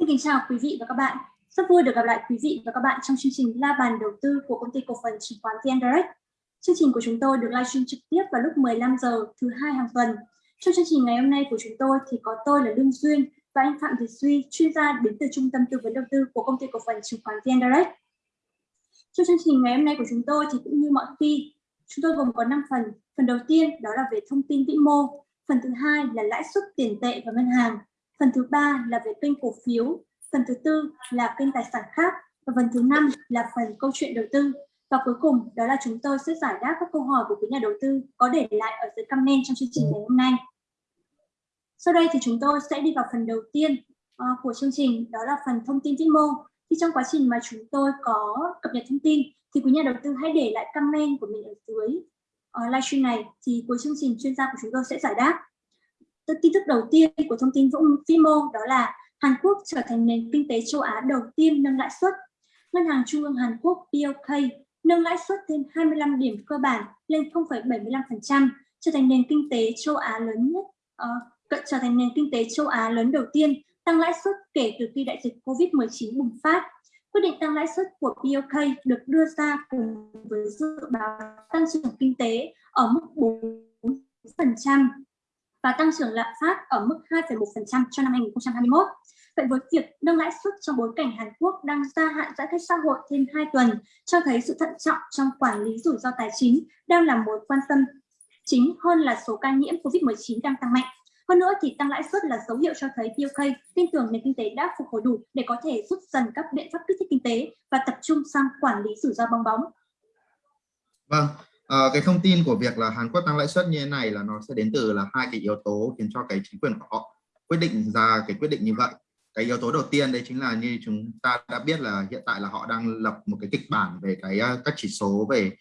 Xin kính chào quý vị và các bạn. Rất vui được gặp lại quý vị và các bạn trong chương trình La bàn đầu tư của công ty cổ phần chứng khoán VN Direct. Chương trình của chúng tôi được livestream trực tiếp vào lúc 15 giờ thứ hai hàng tuần. Trong chương trình ngày hôm nay của chúng tôi thì có tôi là Lương Duyên và anh Phạm Thị Duy, chuyên gia đến từ Trung tâm Tư vấn Đầu tư của công ty cổ phần chứng khoán VN Direct. Trong chương trình ngày hôm nay của chúng tôi thì cũng như mọi khi, chúng tôi gồm có 5 phần. Phần đầu tiên đó là về thông tin vĩ mô, phần thứ hai là lãi suất tiền tệ và ngân hàng, phần thứ ba là về kênh cổ phiếu, phần thứ tư là kênh tài sản khác và phần thứ năm là phần câu chuyện đầu tư. Và cuối cùng đó là chúng tôi sẽ giải đáp các câu hỏi của quý nhà đầu tư có để lại ở dưới comment trong chương trình ngày hôm nay. Sau đây thì chúng tôi sẽ đi vào phần đầu tiên uh, của chương trình, đó là phần thông tin vĩ mô. Thì trong quá trình mà chúng tôi có cập nhật thông tin thì quý nhà đầu tư hãy để lại comment của mình ở dưới uh, livestream này thì cuối chương trình chuyên gia của chúng tôi sẽ giải đáp. Tin tức đầu tiên của thông tin vĩ mô đó là Hàn Quốc trở thành nền kinh tế châu Á đầu tiên nâng lãi suất. Ngân hàng Trung ương Hàn Quốc BOK nâng lãi suất thêm 25 điểm cơ bản lên 0,75%, trở thành nền kinh tế châu Á lớn nhất, uh, trở thành nền kinh tế châu Á lớn đầu tiên tăng lãi suất kể từ khi đại dịch COVID-19 bùng phát. Quyết định tăng lãi suất của BOK được đưa ra cùng với dự báo tăng trưởng kinh tế ở mức 4% và tăng trưởng lạm phát ở mức 2,1% cho năm 2021. Vậy với việc nâng lãi suất trong bối cảnh Hàn Quốc đang gia hạn giãn cách xã hội thêm 2 tuần, cho thấy sự thận trọng trong quản lý rủi ro tài chính đang là mối quan tâm chính hơn là số ca nhiễm COVID-19 đang tăng mạnh. Hơn nữa thì tăng lãi suất là dấu hiệu cho thấy BOK tin tưởng nền kinh tế đã phục hồi đủ để có thể rút dần các biện pháp kích thích kinh tế và tập trung sang quản lý rủi ro bong bóng. Vâng, à, cái thông tin của việc là Hàn Quốc tăng lãi suất như thế này là nó sẽ đến từ là hai cái yếu tố khiến cho cái chính quyền của họ quyết định ra cái quyết định như vậy. Cái yếu tố đầu tiên đấy chính là như chúng ta đã biết là hiện tại là họ đang lập một cái kịch bản về cái ờ, các chỉ số về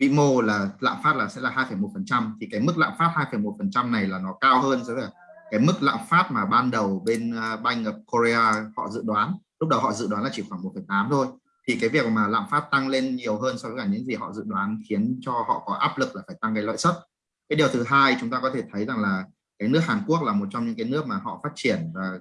vĩ mô là lạm phát là sẽ là 2,1% thì cái mức lạm phát 2,1% này là nó cao hơn so với cái mức lạm phát mà ban đầu bên ờ, Bank of Korea họ dự đoán. Lúc đầu họ dự đoán là chỉ khoảng 1,8 thôi thì cái việc mà lạm phát tăng lên nhiều hơn so với cả những gì họ dự đoán khiến cho họ có áp lực là phải tăng cái lợi suất. Cái điều thứ hai chúng ta có thể thấy rằng là cái nước Hàn Quốc là một trong những cái nước mà họ phát triển và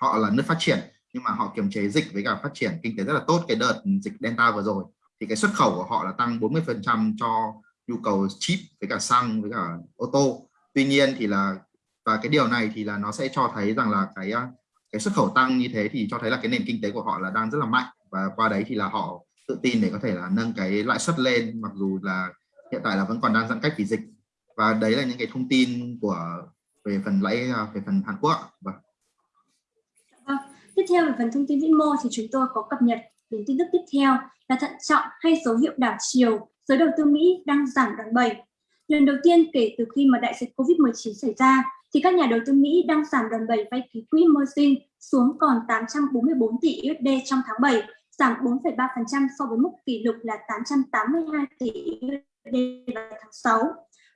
họ là nước phát triển, nhưng mà họ kiềm chế dịch với cả phát triển kinh tế rất là tốt. Cái đợt dịch Delta vừa rồi thì cái xuất khẩu của họ là tăng 40 phần trăm cho nhu cầu chip với cả xăng với cả ô tô. Tuy nhiên thì là, và cái điều này thì là nó sẽ cho thấy rằng là cái à, cái xuất khẩu tăng như thế thì cho thấy là cái nền kinh tế của họ là đang rất là mạnh và qua đấy thì là họ tự tin để có thể là nâng cái lãi suất lên mặc dù là hiện tại là vẫn còn đang giãn cách vì dịch và đấy là những cái thông tin của về phần lãi về phần Hàn Quốc và. Vâng. Dạ vâng. Tiếp theo về phần thông tin vĩ mô thì chúng tôi có cập nhật đến tin tức tiếp theo là thận trọng hay dấu hiệu đảo chiều, giới đầu tư Mỹ đang giảm đòn bẩy. Lần đầu tiên kể từ khi mà đại dịch Covid-19 xảy ra thì các nhà đầu tư Mỹ đang giảm đòn bẩy vay ký quỹ margin xuống còn 844 tỷ USD trong tháng 7, giảm 4,3% so với mức kỷ lục là 882 tỷ USD vào tháng 6.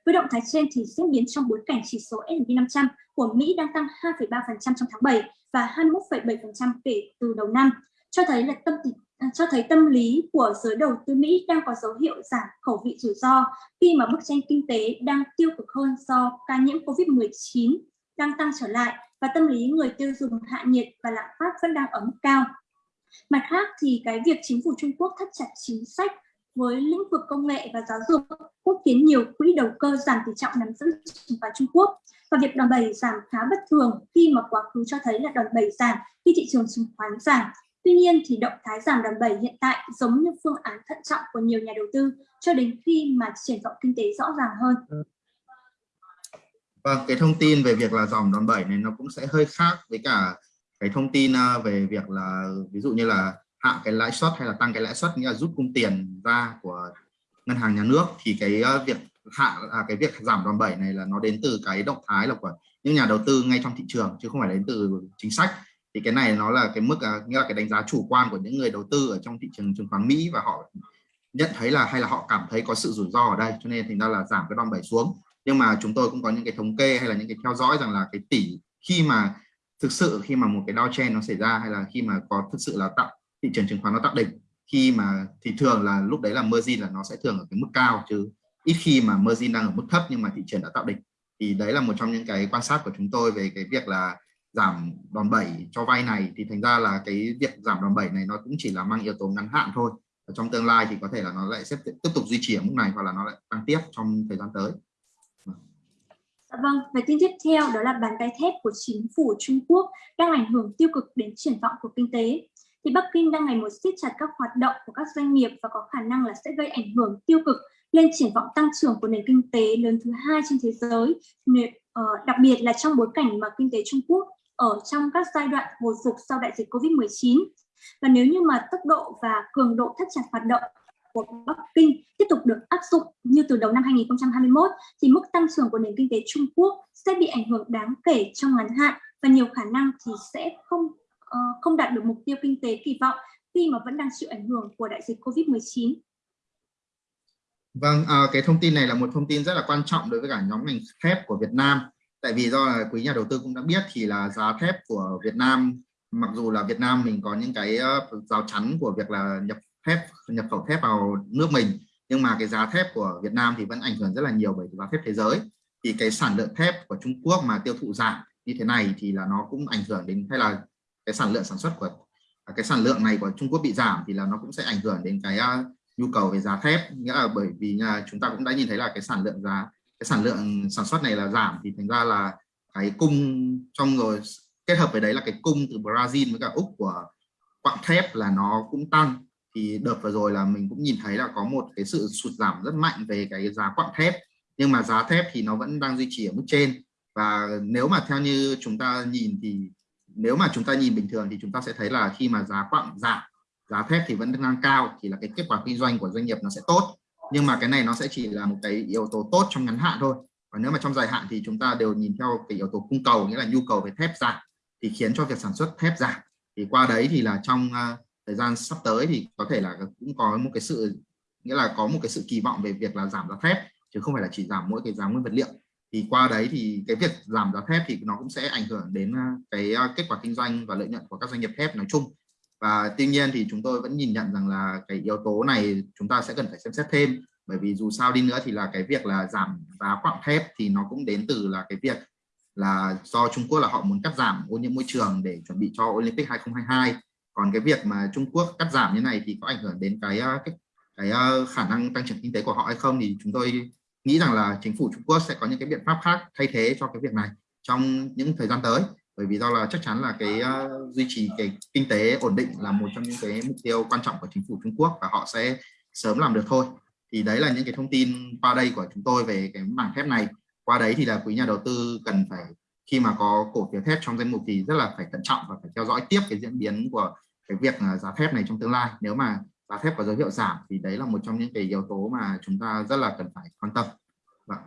Với động thái trên thì diễn biến trong bối cảnh chỉ số S&P 500 của Mỹ đang tăng 2,3% trong tháng 7 và 21,7% kể từ đầu năm, cho thấy là tâm à, cho thấy tâm lý của giới đầu tư Mỹ đang có dấu hiệu giảm khẩu vị rủi ro khi mà bức tranh kinh tế đang tiêu cực hơn do ca nhiễm COVID-19 đang tăng trở lại và tâm lý người tiêu dùng hạ nhiệt và lạm phát vẫn đang ở mức cao. Mặt khác thì cái việc chính phủ Trung Quốc thắt chặt chính sách với lĩnh vực công nghệ và giáo dục cũng khiến nhiều quỹ đầu cơ giảm tỷ trọng nắm giữ chứng khoán Trung Quốc và việc đòn bẩy giảm khá bất thường khi mà quá khứ cho thấy là đòn bẩy giảm khi thị trường chứng khoán giảm. Tuy nhiên thì động thái giảm đòn bẩy hiện tại giống như phương án thận trọng của nhiều nhà đầu tư cho đến khi mà triển vọng kinh tế rõ ràng hơn. Vâng, cái thông tin về việc là dòng đòn bẩy này nó cũng sẽ hơi khác với cả cái thông tin à, về việc là ví dụ như là hạ cái lãi suất hay là tăng cái lãi suất nghĩa là rút cung tiền ra của ngân hàng nhà nước thì cái à, việc hạ à, cái việc giảm đòn bẩy này là nó đến từ cái động thái là của những nhà đầu tư ngay trong thị trường chứ không phải đến từ chính sách. Thì cái này nó là cái mức à, nghĩa là cái đánh giá chủ quan của những người đầu tư ở trong thị trường chứng khoán Mỹ và họ nhận thấy là hay là họ cảm thấy có sự rủi ro ở đây cho nên thì ra là giảm cái đòn bẩy xuống. Nhưng mà chúng tôi cũng có những cái thống kê hay là những cái theo dõi rằng là cái tỷ khi mà thực sự khi mà một cái downtrend nó xảy ra hay là khi mà có thực sự là tạo, thị trường chứng khoán nó tạo đỉnh, khi mà thì thường là lúc đấy là margin là nó sẽ thường ở cái mức cao, chứ ít khi mà margin đang ở mức thấp nhưng mà thị trường đã tạo đỉnh. Thì đấy là một trong những cái quan sát của chúng tôi về cái việc là giảm đòn bẩy cho vay này. Thì thành ra là cái việc giảm đòn bẩy này nó cũng chỉ là mang yếu tố ngắn hạn thôi. Ở trong tương lai thì có thể là nó lại sẽ tiếp tục duy trì ở mức này hoặc là nó lại tăng tiếp trong thời gian tới. Dạ vâng, và tin tiếp theo đó là bàn tay thép của chính phủ Trung Quốc đang ảnh hưởng tiêu cực đến triển vọng của kinh tế. Thì Bắc Kinh đang ngày một siết chặt các hoạt động của các doanh nghiệp và có khả năng là sẽ gây ảnh hưởng tiêu cực lên triển vọng tăng trưởng của nền kinh tế lớn thứ hai trên thế giới, ờ, đặc biệt là trong bối cảnh mà kinh tế Trung Quốc ở trong các giai đoạn hồi phục sau đại dịch Covid-19. Và nếu như mà tốc độ và cường độ thắt chặt hoạt động của Bắc Kinh tiếp tục được áp dụng như từ đầu năm 2021 thì mức tăng trưởng của nền kinh tế Trung Quốc sẽ bị ảnh hưởng đáng kể trong ngắn hạn và nhiều khả năng thì sẽ không uh, không đạt được mục tiêu kinh tế kỳ vọng khi mà vẫn đang chịu ảnh hưởng của đại dịch Covid-19. Vâng, à, cái thông tin này là một thông tin rất là quan trọng đối với cả nhóm ngành thép của Việt Nam. Tại vì do là quý nhà đầu tư cũng đã biết thì là giá thép của Việt Nam, mặc dù là Việt Nam mình có những cái ờ, rào chắn của việc là nhập thép nhập khẩu thép vào nước mình. Nhưng mà cái giá thép của Việt Nam thì vẫn ảnh hưởng rất là nhiều bởi giá thép thế giới. Thì cái sản lượng thép của Trung Quốc mà tiêu thụ giảm như thế này thì là nó cũng ảnh hưởng đến hay là cái sản lượng sản xuất của à, cái sản lượng này của Trung Quốc bị giảm thì là nó cũng sẽ ảnh hưởng đến cái uh, nhu cầu về giá thép. Nghĩa là bởi vì uh, chúng ta cũng đã nhìn thấy là cái sản lượng giá cái sản lượng sản xuất này là giảm thì thành ra là cái cung trong rồi kết hợp với đấy là cái cung từ Brazil với cả Úc của quặng thép là nó cũng tăng thì đợt vừa rồi là mình cũng nhìn thấy là có một cái sự sụt giảm rất mạnh về cái giá quặng thép. Nhưng mà giá thép thì nó vẫn đang duy trì ở mức trên. Và nếu mà theo như chúng ta nhìn thì, nếu mà chúng ta nhìn bình thường thì chúng ta sẽ thấy là khi mà giá quặng giảm, giá thép thì vẫn đang cao, thì là cái kết quả kinh doanh của doanh nghiệp nó sẽ tốt. Nhưng mà cái này nó sẽ chỉ là một cái yếu tố tốt trong ngắn hạn thôi. Và nếu mà trong dài hạn thì chúng ta đều nhìn theo cái yếu tố cung cầu, nghĩa là nhu cầu về thép giảm, thì khiến cho việc sản xuất thép giảm. Thì qua đấy thì là trong à, thời gian sắp tới thì có thể là cũng có một cái sự, nghĩa là có một cái sự kỳ vọng về việc là giảm giá thép, chứ không phải là chỉ giảm mỗi cái giá nguyên vật liệu. Thì qua đấy thì cái việc giảm giá thép thì nó cũng sẽ ảnh hưởng đến à, cái à, kết quả kinh doanh và lợi nhuận của các doanh nghiệp thép nói chung. Và tuy nhiên thì chúng tôi vẫn nhìn nhận rằng là cái yếu tố này chúng ta sẽ cần phải xem xét thêm, bởi vì dù sao đi nữa thì là cái việc là giảm giá quặng thép thì nó cũng đến từ là cái việc là do Trung Quốc là họ muốn cắt giảm ô nhiễm môi trường để chuẩn bị cho Olympic 2022 còn cái việc mà Trung Quốc cắt giảm như này thì có ảnh hưởng đến cái ờ, cái, cái khả năng tăng trưởng kinh tế của họ hay không? Thì chúng tôi nghĩ rằng là chính phủ Trung Quốc sẽ có những cái biện pháp khác thay thế cho cái việc này trong những thời gian tới. Bởi vì do là chắc chắn là cái uh, duy trì cái kinh tế ổn định là một trong những cái mục tiêu quan trọng của chính phủ Trung Quốc và họ sẽ sớm làm được thôi. Thì đấy là những cái thông tin qua đây của chúng tôi về cái mảng thép này. Qua đấy thì là quý nhà đầu tư cần phải khi mà có cổ phiếu thép trong danh mục thì rất là phải cẩn trọng và phải theo dõi tiếp cái diễn biến của cái việc à, giá thép này trong tương lai. Nếu mà giá thép có dấu hiệu giảm thì đấy là một trong những cái yếu tố mà chúng ta rất là cần phải quan tâm. Vâng.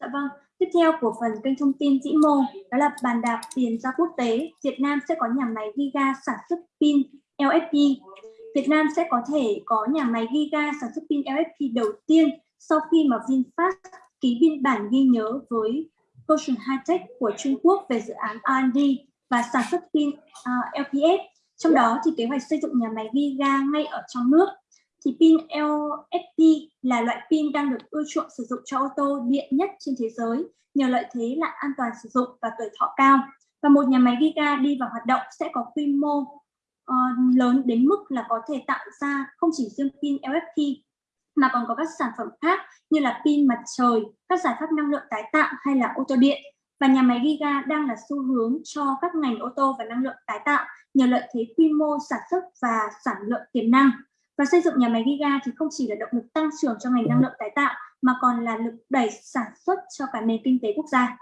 Dạ vâng. Tiếp theo của phần kênh thông tin dĩ mô, đó là bàn đạp tiền ra quốc tế. Việt Nam sẽ có nhà máy Giga sản xuất pin LFP Việt Nam sẽ có thể có nhà máy Giga sản xuất pin LFP đầu tiên sau khi mà VinFast ký biên bản ghi nhớ với Ocean Hightech của Trung Quốc về dự án R&D và sản xuất pin à, uh, LPS. Trong đó thì kế hoạch xây dựng nhà máy Giga ngay ở trong nước. Thì pin LFP là loại pin đang được ưa chuộng sử dụng cho ô tô điện nhất trên thế giới nhờ lợi thế là an toàn sử dụng và tuổi thọ cao. Và một nhà máy Giga đi vào hoạt động sẽ có quy mô uh, lớn đến mức là có thể tạo ra không chỉ riêng pin LFP mà còn có các sản phẩm khác như là pin mặt trời, các giải pháp năng lượng tái tạo hay là ô tô điện. Và nhà máy Giga đang là xu hướng cho các ngành ô tô và năng lượng tái tạo nhờ lợi thế quy mô sản xuất và sản lượng tiềm năng. Và xây dựng nhà máy Giga thì không chỉ là động lực tăng trưởng cho ngành năng lượng tái tạo mà còn là lực đẩy sản xuất cho cả nền kinh tế quốc gia.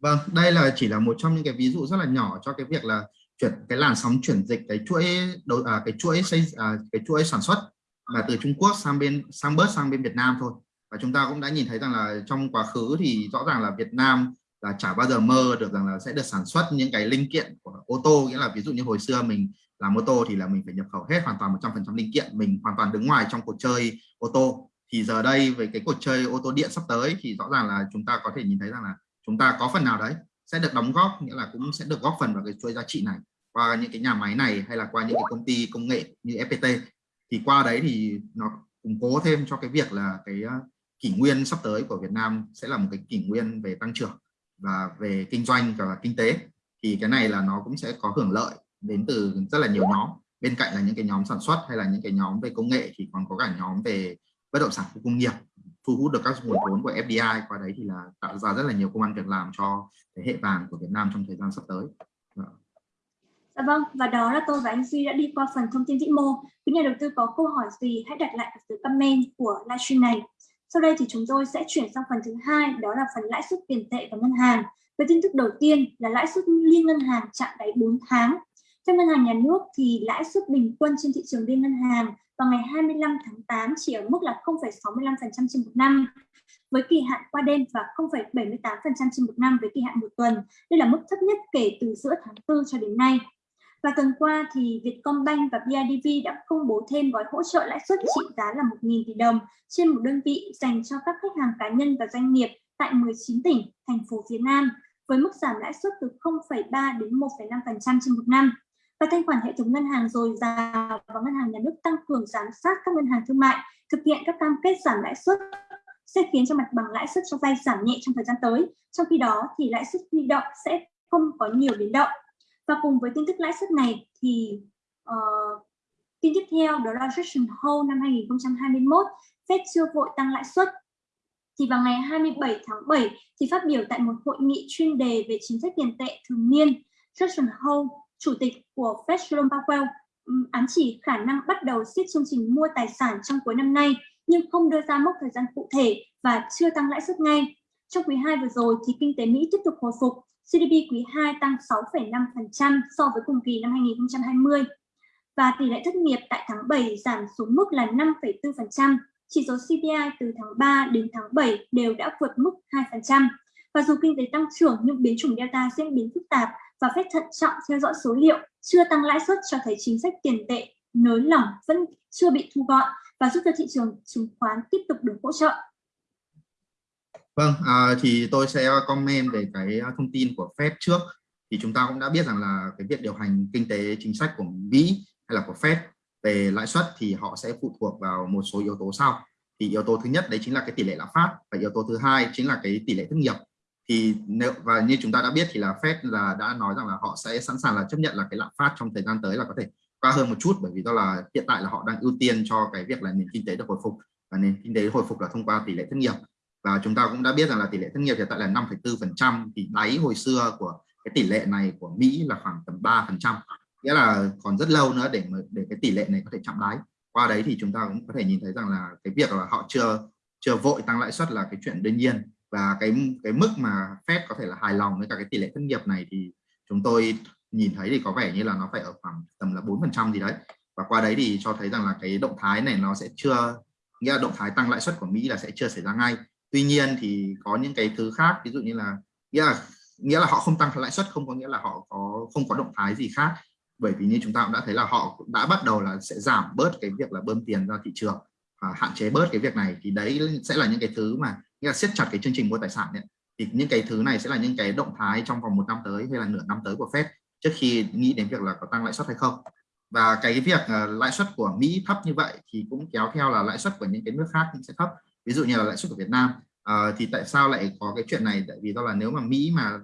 Vâng, đây là chỉ là một trong những cái ví dụ rất là nhỏ cho cái việc là chuyển cái làn sóng chuyển dịch cái chuỗi đầu à, cái chuỗi xây à, cái chuỗi sản xuất mà từ Trung Quốc sang bên, sang bớt sang bên Việt Nam thôi. Và chúng ta cũng đã nhìn thấy rằng là trong quá khứ thì rõ ràng là Việt Nam là chả bao giờ mơ được rằng là sẽ được sản xuất những cái linh kiện của ô tô. Nghĩa là ví dụ như hồi xưa mình làm ô tô thì là mình phải nhập khẩu hết hoàn toàn 100% linh kiện. Mình hoàn toàn đứng ngoài trong cuộc chơi ô tô. Thì giờ đây với cái cuộc chơi ô tô điện sắp tới thì rõ ràng là chúng ta có thể nhìn thấy rằng là chúng ta có phần nào đấy sẽ được đóng góp, nghĩa là cũng sẽ được góp phần vào cái chuỗi giá trị này qua những cái nhà máy này hay là qua những cái công ty công nghệ như FPT thì qua đấy thì nó củng cố thêm cho cái việc là cái ờ, kỷ nguyên sắp tới của Việt Nam sẽ là một cái kỷ nguyên về tăng trưởng và về kinh doanh và kinh tế. Thì cái này là nó cũng sẽ có hưởng lợi đến từ rất là nhiều nhóm. Bên cạnh là những cái nhóm sản xuất hay là những cái nhóm về công nghệ thì còn có cả nhóm về bất động sản khu công nghiệp, thu hút được các nguồn vốn của FDI qua đấy thì là tạo ra rất là nhiều công an việc làm cho thế hệ vàng của Việt Nam trong thời gian sắp tới. Dạ vâng, và đó là tôi và anh Duy đã đi qua phần thông tin vĩ mô. Quý nhà đầu tư có câu hỏi gì hãy đặt lại ở dưới comment của livestream này. Sau đây thì chúng tôi sẽ chuyển sang phần thứ hai, đó là phần lãi suất tiền tệ và ngân hàng. Với tin tức đầu tiên là lãi suất liên ngân hàng chạm đáy 4 tháng. Theo ngân hàng nhà nước thì lãi suất bình quân trên thị trường liên ngân hàng vào ngày 25 tháng 8 chỉ ở mức là 0,65% trên một năm với kỳ hạn qua đêm và 0,78% trên một năm với kỳ hạn một tuần. Đây là mức thấp nhất kể từ giữa tháng 4 cho đến nay. Và tuần qua thì Vietcombank và BIDV đã công bố thêm gói hỗ trợ lãi suất trị giá là 1.000 tỷ đồng trên một đơn vị dành cho các khách hàng cá nhân và doanh nghiệp tại 19 tỉnh, thành phố phía Nam với mức giảm lãi suất từ 0,3 đến 1,5% trên một năm. Và thanh khoản hệ thống ngân hàng dồi dào và ngân hàng nhà nước tăng cường giám sát các ngân hàng thương mại thực hiện các cam kết giảm lãi suất sẽ khiến cho mặt bằng lãi suất cho vay giảm nhẹ trong thời gian tới. Trong khi đó thì lãi suất huy động sẽ không có nhiều biến động. Và cùng với tin tức lãi suất này thì uh, tin tiếp theo đó là Jackson Hole năm 2021, Fed chưa vội tăng lãi suất. Thì vào ngày 27 tháng 7 thì phát biểu tại một hội nghị chuyên đề về chính sách tiền tệ thường niên, Jackson Hole, chủ tịch của Fed Jerome Powell, ám chỉ khả năng bắt đầu siết chương trình mua tài sản trong cuối năm nay, nhưng không đưa ra mốc thời gian cụ thể và chưa tăng lãi suất ngay. Trong quý 2 vừa rồi thì kinh tế Mỹ tiếp tục hồi phục GDP quý 2 tăng 6,5% so với cùng kỳ năm 2020 và tỷ lệ thất nghiệp tại tháng 7 giảm xuống mức là 5,4%. Chỉ số CPI từ tháng 3 đến tháng 7 đều đã vượt mức 2%. Và dù kinh tế tăng trưởng nhưng biến chủng Delta diễn biến phức tạp và phép thận trọng theo dõi số liệu chưa tăng lãi suất cho thấy chính sách tiền tệ nới lỏng vẫn chưa bị thu gọn và giúp cho thị trường chứng khoán tiếp tục được hỗ trợ. Vâng, à, thì tôi sẽ comment về cái thông tin của Fed trước. Thì chúng ta cũng đã biết rằng là cái việc điều hành kinh tế chính sách của Mỹ hay là của Fed về lãi suất thì họ sẽ phụ thuộc vào một số yếu tố sau. Thì yếu tố thứ nhất đấy chính là cái tỷ lệ lạm phát và yếu tố thứ hai chính là cái tỷ lệ thất nghiệp. Thì nếu và như chúng ta đã biết thì là Fed là đã nói rằng là họ sẽ sẵn sàng là chấp nhận là cái lạm phát trong thời gian tới là có thể cao hơn một chút bởi vì đó là hiện tại là họ đang ưu tiên cho cái việc là nền kinh tế được hồi phục và nền kinh tế hồi phục là thông qua tỷ lệ thất nghiệp và chúng ta cũng đã biết rằng là tỷ lệ thất nghiệp hiện tại là 5,4% thì đáy hồi xưa của cái tỷ lệ này của Mỹ là khoảng tầm 3% nghĩa là còn rất lâu nữa để để cái tỷ lệ này có thể chạm đáy. Qua đấy thì chúng ta cũng có thể nhìn thấy rằng là cái việc là họ chưa chưa vội tăng lãi suất là cái chuyện đương nhiên. Và cái cái mức mà Fed có thể là hài lòng với cả cái tỷ lệ thất nghiệp này thì chúng tôi nhìn thấy thì có vẻ như là nó phải ở khoảng tầm là 4% gì đấy. Và qua đấy thì cho thấy rằng là cái động thái này nó sẽ chưa nghĩa là động thái tăng lãi suất của Mỹ là sẽ chưa xảy ra ngay tuy nhiên thì có những cái thứ khác ví dụ như là nghĩa là nghĩa là họ không tăng lãi suất không có nghĩa là họ có không có động thái gì khác. Bởi vì như chúng ta cũng đã thấy là họ cũng đã bắt đầu là sẽ giảm bớt cái việc là bơm tiền ra thị trường và hạn chế bớt cái việc này. Thì đấy sẽ là những cái thứ mà nghĩa là siết chặt cái chương trình mua tài sản ấy. thì những cái thứ này sẽ là những cái động thái trong vòng một năm tới hay là nửa năm tới của Fed trước khi nghĩ đến việc là có tăng lãi suất hay không. Và cái việc uh, lãi suất của Mỹ thấp như vậy thì cũng kéo theo là lãi suất của những cái nước khác cũng sẽ thấp ví dụ như là lãi suất của Việt Nam. Uh, thì tại sao lại có cái chuyện này? Tại vì do là nếu mà Mỹ mà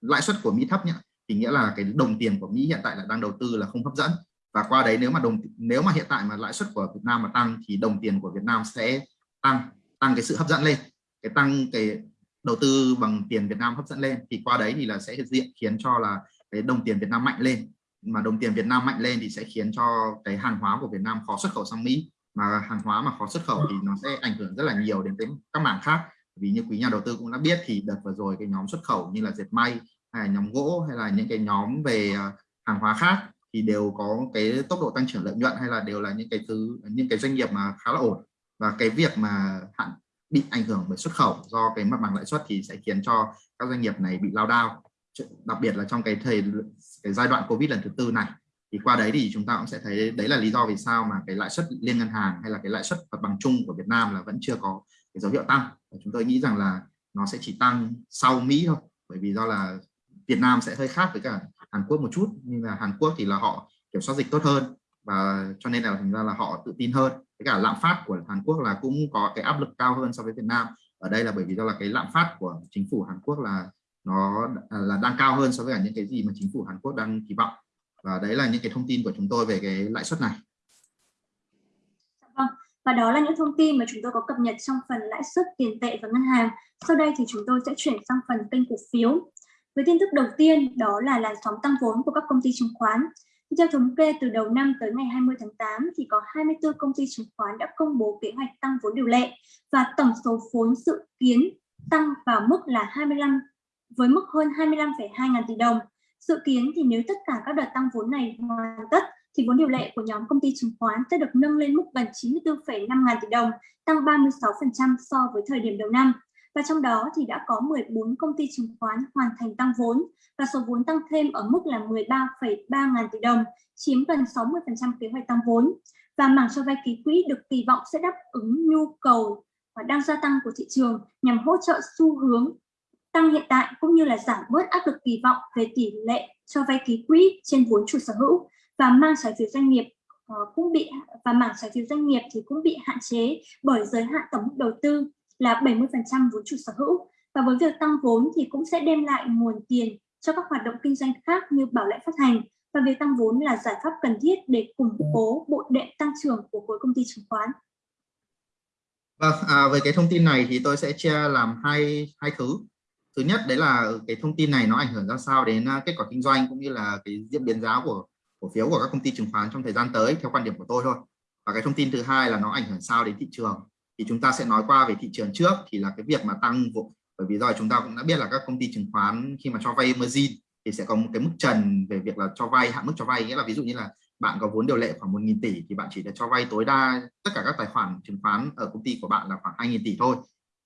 lãi suất của Mỹ thấp nhá thì nghĩa là cái đồng tiền của Mỹ hiện tại là đang đầu tư là không hấp dẫn. Và qua đấy nếu mà đồng nếu mà hiện tại mà lãi suất của Việt Nam mà tăng thì đồng tiền của Việt Nam sẽ tăng tăng cái sự hấp dẫn lên. Cái tăng cái đầu tư bằng tiền Việt Nam hấp dẫn lên. Thì qua đấy thì là sẽ diện khiến cho là cái đồng tiền Việt Nam mạnh lên. Mà đồng tiền Việt Nam mạnh lên thì sẽ khiến cho cái hàng hóa của Việt Nam khó xuất khẩu sang Mỹ mà hàng hóa mà khó xuất khẩu thì nó sẽ ảnh hưởng rất là nhiều đến cái các mảng khác. Vì như quý nhà đầu tư cũng đã biết thì đợt vừa rồi cái nhóm xuất khẩu như là dệt may hay là nhóm gỗ hay là những cái nhóm về à, hàng hóa khác thì đều có cái tốc độ tăng trưởng lợi nhuận hay là đều là những cái thứ, những cái doanh nghiệp mà khá là ổn. Và cái việc mà hạn bị ảnh hưởng bởi xuất khẩu do cái mặt bằng lãi suất thì sẽ khiến cho các doanh nghiệp này bị lao đao. Đặc biệt là trong cái thời, cái giai đoạn covid lần thứ tư này thì qua đấy thì chúng ta cũng sẽ thấy đấy là lý do vì sao mà cái lãi suất liên ngân hàng hay là cái lãi suất mặt bằng chung của Việt Nam là vẫn chưa có cái dấu hiệu tăng. Và chúng tôi nghĩ rằng là nó sẽ chỉ tăng sau Mỹ thôi, bởi vì do là Việt Nam sẽ hơi khác với cả Hàn Quốc một chút, nhưng là Hàn Quốc thì là họ kiểm soát dịch tốt hơn và cho nên là thành ra là họ tự tin hơn. Với cả lạm phát của Hàn Quốc là cũng có cái áp lực cao hơn so với Việt Nam. Ở đây là bởi vì do là cái lạm phát của chính phủ Hàn Quốc là nó là đang cao hơn so với cả những cái gì mà chính phủ Hàn Quốc đang kỳ vọng và đấy là những cái thông tin của chúng tôi về cái lãi suất này. Dạ vâng. Và đó là những thông tin mà chúng tôi có cập nhật trong phần lãi suất tiền tệ và ngân hàng. Sau đây thì chúng tôi sẽ chuyển sang phần kênh cổ phiếu. Với tin tức đầu tiên đó là làn sóng tăng vốn của các công ty chứng khoán. Theo thống kê từ đầu năm tới ngày 20 tháng 8 thì có 24 công ty chứng khoán đã công bố kế hoạch tăng vốn điều lệ và tổng số vốn dự kiến tăng vào mức là 25 với mức hơn 25,2 ngàn tỷ đồng. Dự kiến thì nếu tất cả các đợt tăng vốn này hoàn tất thì vốn điều lệ của nhóm công ty chứng khoán sẽ được nâng lên mức gần 94,5 ngàn tỷ đồng, tăng 36% so với thời điểm đầu năm. Và trong đó thì đã có 14 công ty chứng khoán hoàn thành tăng vốn và số vốn tăng thêm ở mức là 13,3 ngàn tỷ đồng, chiếm gần 60% kế hoạch tăng vốn. Và mảng cho vay ký quỹ được kỳ vọng sẽ đáp ứng nhu cầu và đang gia tăng của thị trường nhằm hỗ trợ xu hướng tăng hiện tại cũng như là giảm bớt áp lực kỳ vọng về tỷ lệ cho vay ký quỹ trên vốn chủ sở hữu và mang trái phiếu doanh nghiệp uh, cũng bị và mảng trái phiếu doanh nghiệp thì cũng bị hạn chế bởi giới hạn tổng mức đầu tư là 70% vốn chủ sở hữu và với việc tăng vốn thì cũng sẽ đem lại nguồn tiền cho các hoạt động kinh doanh khác như bảo lãnh phát hành và việc tăng vốn là giải pháp cần thiết để củng cố bộ đệm tăng trưởng của khối công ty chứng khoán. Vâng, à, về cái thông tin này thì tôi sẽ chia làm hai hai thứ. Thứ nhất đấy là cái thông tin này nó ảnh hưởng ra sao đến à, kết quả kinh doanh cũng như là cái diễn biến giá của, cổ phiếu của các công ty chứng khoán trong thời gian tới theo quan điểm của tôi thôi. Và cái thông tin thứ hai là nó ảnh hưởng sao đến thị trường. Thì chúng ta sẽ nói qua về thị trường trước, thì là cái việc mà tăng bởi vì rồi chúng ta cũng đã biết là các công ty chứng khoán khi mà cho vay margin thì sẽ có một cái mức trần về việc là cho vay, hạn mức cho vay nghĩa là ví dụ như là bạn có vốn điều lệ khoảng 1.000 tỷ thì bạn chỉ được cho vay tối đa tất cả các tài khoản chứng khoán ở công ty của bạn là khoảng 2.000 tỷ thôi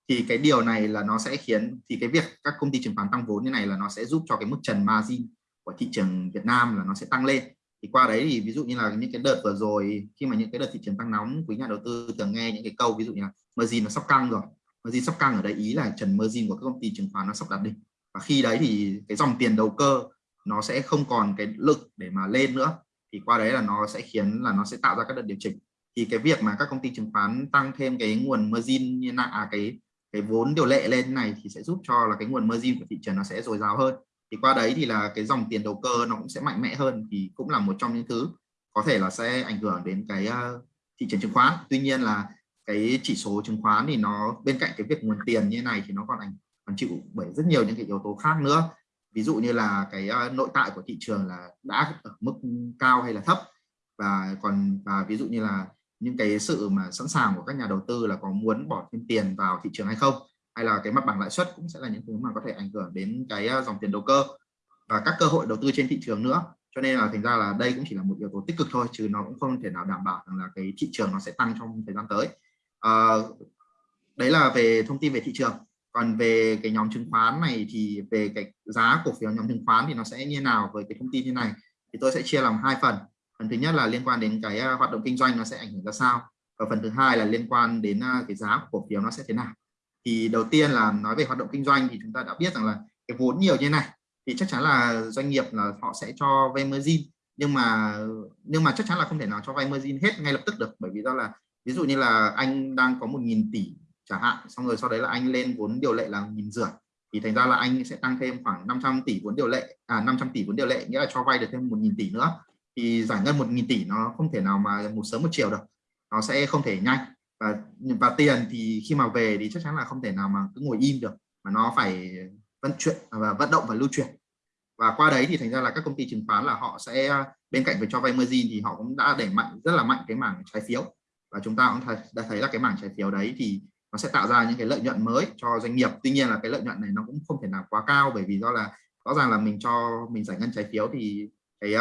thì cái điều này là nó sẽ khiến thì cái việc các công ty chứng khoán tăng vốn như này là nó sẽ giúp cho cái mức trần margin của thị trường Việt Nam là nó sẽ tăng lên. Thì qua đấy thì ví dụ như là những cái đợt vừa rồi khi mà những cái đợt thị trường tăng nóng quý nhà đầu tư thường nghe những cái câu ví dụ như là margin nó sắp căng rồi. Margin sắp căng ở đây ý là trần margin của các công ty chứng khoán nó sắp đạt đỉnh. Và khi đấy thì cái dòng tiền đầu cơ nó sẽ không còn cái lực để mà lên nữa. Thì qua đấy là nó sẽ khiến là nó sẽ tạo ra các đợt điều chỉnh. Thì cái việc mà các công ty chứng khoán tăng thêm cái nguồn margin như là à, cái cái vốn điều lệ lên này thì sẽ giúp cho là cái nguồn margin của thị trường nó sẽ dồi dào hơn. Thì qua đấy thì là cái dòng tiền đầu cơ nó cũng sẽ mạnh mẽ hơn, thì cũng là một trong những thứ có thể là sẽ ảnh hưởng đến cái ờ, thị trường chứng khoán. Tuy nhiên là cái chỉ số chứng khoán thì nó, bên cạnh cái việc nguồn tiền như này thì nó còn ảnh, còn chịu bởi rất nhiều những cái yếu tố khác nữa. Ví dụ như là cái ờ, nội tại của thị trường là đã ở mức cao hay là thấp, và còn, và ví dụ như là những cái sự mà sẵn sàng của các nhà đầu tư là có muốn bỏ thêm tiền vào thị trường hay không hay là cái mặt bằng lãi suất cũng sẽ là những thứ mà có thể ảnh hưởng đến cái à, dòng tiền đầu cơ và các cơ hội đầu tư trên thị trường nữa. Cho nên là thành ra là đây cũng chỉ là một yếu tố tích cực thôi chứ nó cũng không thể nào đảm bảo rằng là cái thị trường nó sẽ tăng trong thời gian tới. À, đấy là về thông tin về thị trường. Còn về cái nhóm chứng khoán này thì về cái giá cổ phiếu nhóm chứng khoán thì nó sẽ như nào với cái thông tin như này thì tôi sẽ chia làm hai phần phần thứ nhất là liên quan đến cái ờ, hoạt động kinh doanh nó sẽ ảnh hưởng ra sao? Và phần thứ hai là liên quan đến ờ, cái giá của cổ phiếu nó sẽ thế nào? Thì đầu tiên là nói về hoạt động kinh doanh thì chúng ta đã biết rằng là cái vốn nhiều như này thì chắc chắn là doanh nghiệp là họ sẽ cho vay margin. Nhưng mà nhưng mà chắc chắn là không thể nào cho vay margin hết ngay lập tức được. Bởi vì do là, ví dụ như là anh đang có một nghìn tỷ chẳng hạn, xong rồi sau đấy là anh lên vốn điều lệ là nghìn rưỡi. Thì thành ra là anh sẽ tăng thêm khoảng 500 tỷ vốn điều lệ à 500 tỷ vốn điều lệ, nghĩa là cho vay được thêm một nghìn tỷ nữa thì giải ngân một nghìn tỷ nó không thể nào mà một sớm một chiều được. Nó sẽ không thể nhanh. Và và tiền thì khi mà về thì chắc chắn là không thể nào mà cứ ngồi im được. Mà nó phải vận chuyển, và vận động và lưu chuyển. Và qua đấy thì thành ra là các công ty chứng khoán là họ sẽ, bên cạnh việc cho vay margin thì họ cũng đã đẩy mạnh, rất là mạnh cái mảng trái phiếu. Và chúng ta cũng thấy đã thấy là cái mảng trái phiếu đấy thì nó sẽ tạo ra những cái lợi nhuận mới cho doanh nghiệp. Tuy nhiên là cái lợi nhuận này nó cũng không thể nào quá cao bởi vì do là rõ ràng là mình cho, mình giải ngân trái phiếu thì cái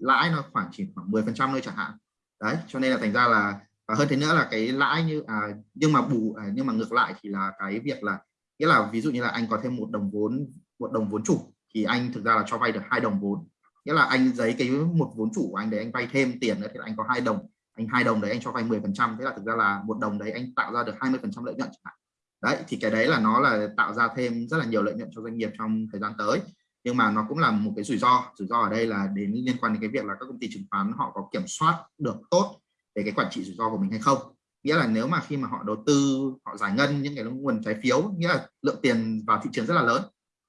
lãi nó khoảng chỉ khoảng 10 phần trăm thôi chẳng hạn. Đấy cho nên là thành ra là và hơn thế nữa là cái lãi như à, nhưng mà bù à, nhưng mà ngược lại thì là cái việc là nghĩa là ví dụ như là anh có thêm một đồng vốn một đồng vốn chủ thì anh thực ra là cho vay được hai đồng vốn. Nghĩa là anh giấy cái một vốn chủ của anh để anh vay thêm tiền nữa thì anh có hai đồng anh hai đồng đấy anh cho vay 10 phần trăm. Thế là thực ra là một đồng đấy anh tạo ra được 20 phần trăm lợi nhuận chẳng hạn. Đấy thì cái đấy là nó là tạo ra thêm rất là nhiều lợi nhuận cho doanh nghiệp trong thời gian tới nhưng mà nó cũng là một cái rủi ro. Rủi ro ở đây là đến liên quan đến cái việc là các công ty chứng khoán họ có kiểm soát được tốt về cái quản trị rủi ro của mình hay không. Nghĩa là nếu mà khi mà họ đầu tư họ giải ngân những cái nguồn trái phiếu nghĩa là lượng tiền vào thị trường rất là lớn.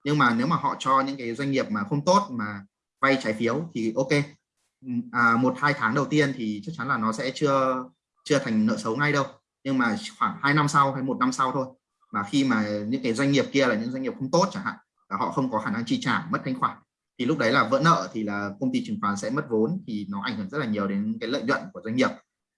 Nhưng mà nếu mà họ cho những cái doanh nghiệp mà không tốt mà vay trái phiếu thì ok. À, một hai tháng đầu tiên thì chắc chắn là nó sẽ chưa chưa thành nợ xấu ngay đâu. Nhưng mà khoảng 2 năm sau hay một năm sau thôi. Mà khi mà những cái doanh nghiệp kia là những doanh nghiệp không tốt chẳng hạn là họ không có khả năng chi trả mất thanh khoản. Thì lúc đấy là vỡ nợ thì là công ty chứng khoán sẽ mất vốn thì nó ảnh hưởng rất là nhiều đến cái lợi nhuận của doanh nghiệp.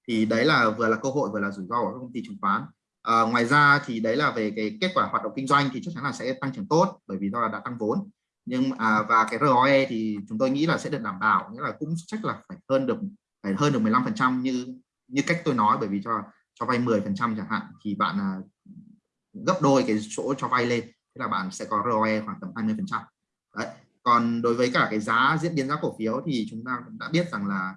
Thì đấy là vừa là cơ hội vừa là rủi ro của các công ty chứng khoán. À, ngoài ra thì đấy là về cái kết quả hoạt động kinh doanh thì chắc chắn là sẽ tăng trưởng tốt bởi vì do là đã tăng vốn. Nhưng à, và cái ROE thì chúng tôi nghĩ là sẽ được đảm bảo nghĩa là cũng chắc là phải hơn được phải hơn được 15 phần trăm như như cách tôi nói bởi vì cho cho vay 10 phần trăm chẳng hạn thì bạn à, gấp đôi cái chỗ cho vay lên thế là bạn sẽ có ROE khoảng tầm 20 phần trăm. Đấy. Còn đối với cả cái giá diễn biến giá cổ phiếu thì chúng ta cũng đã biết rằng là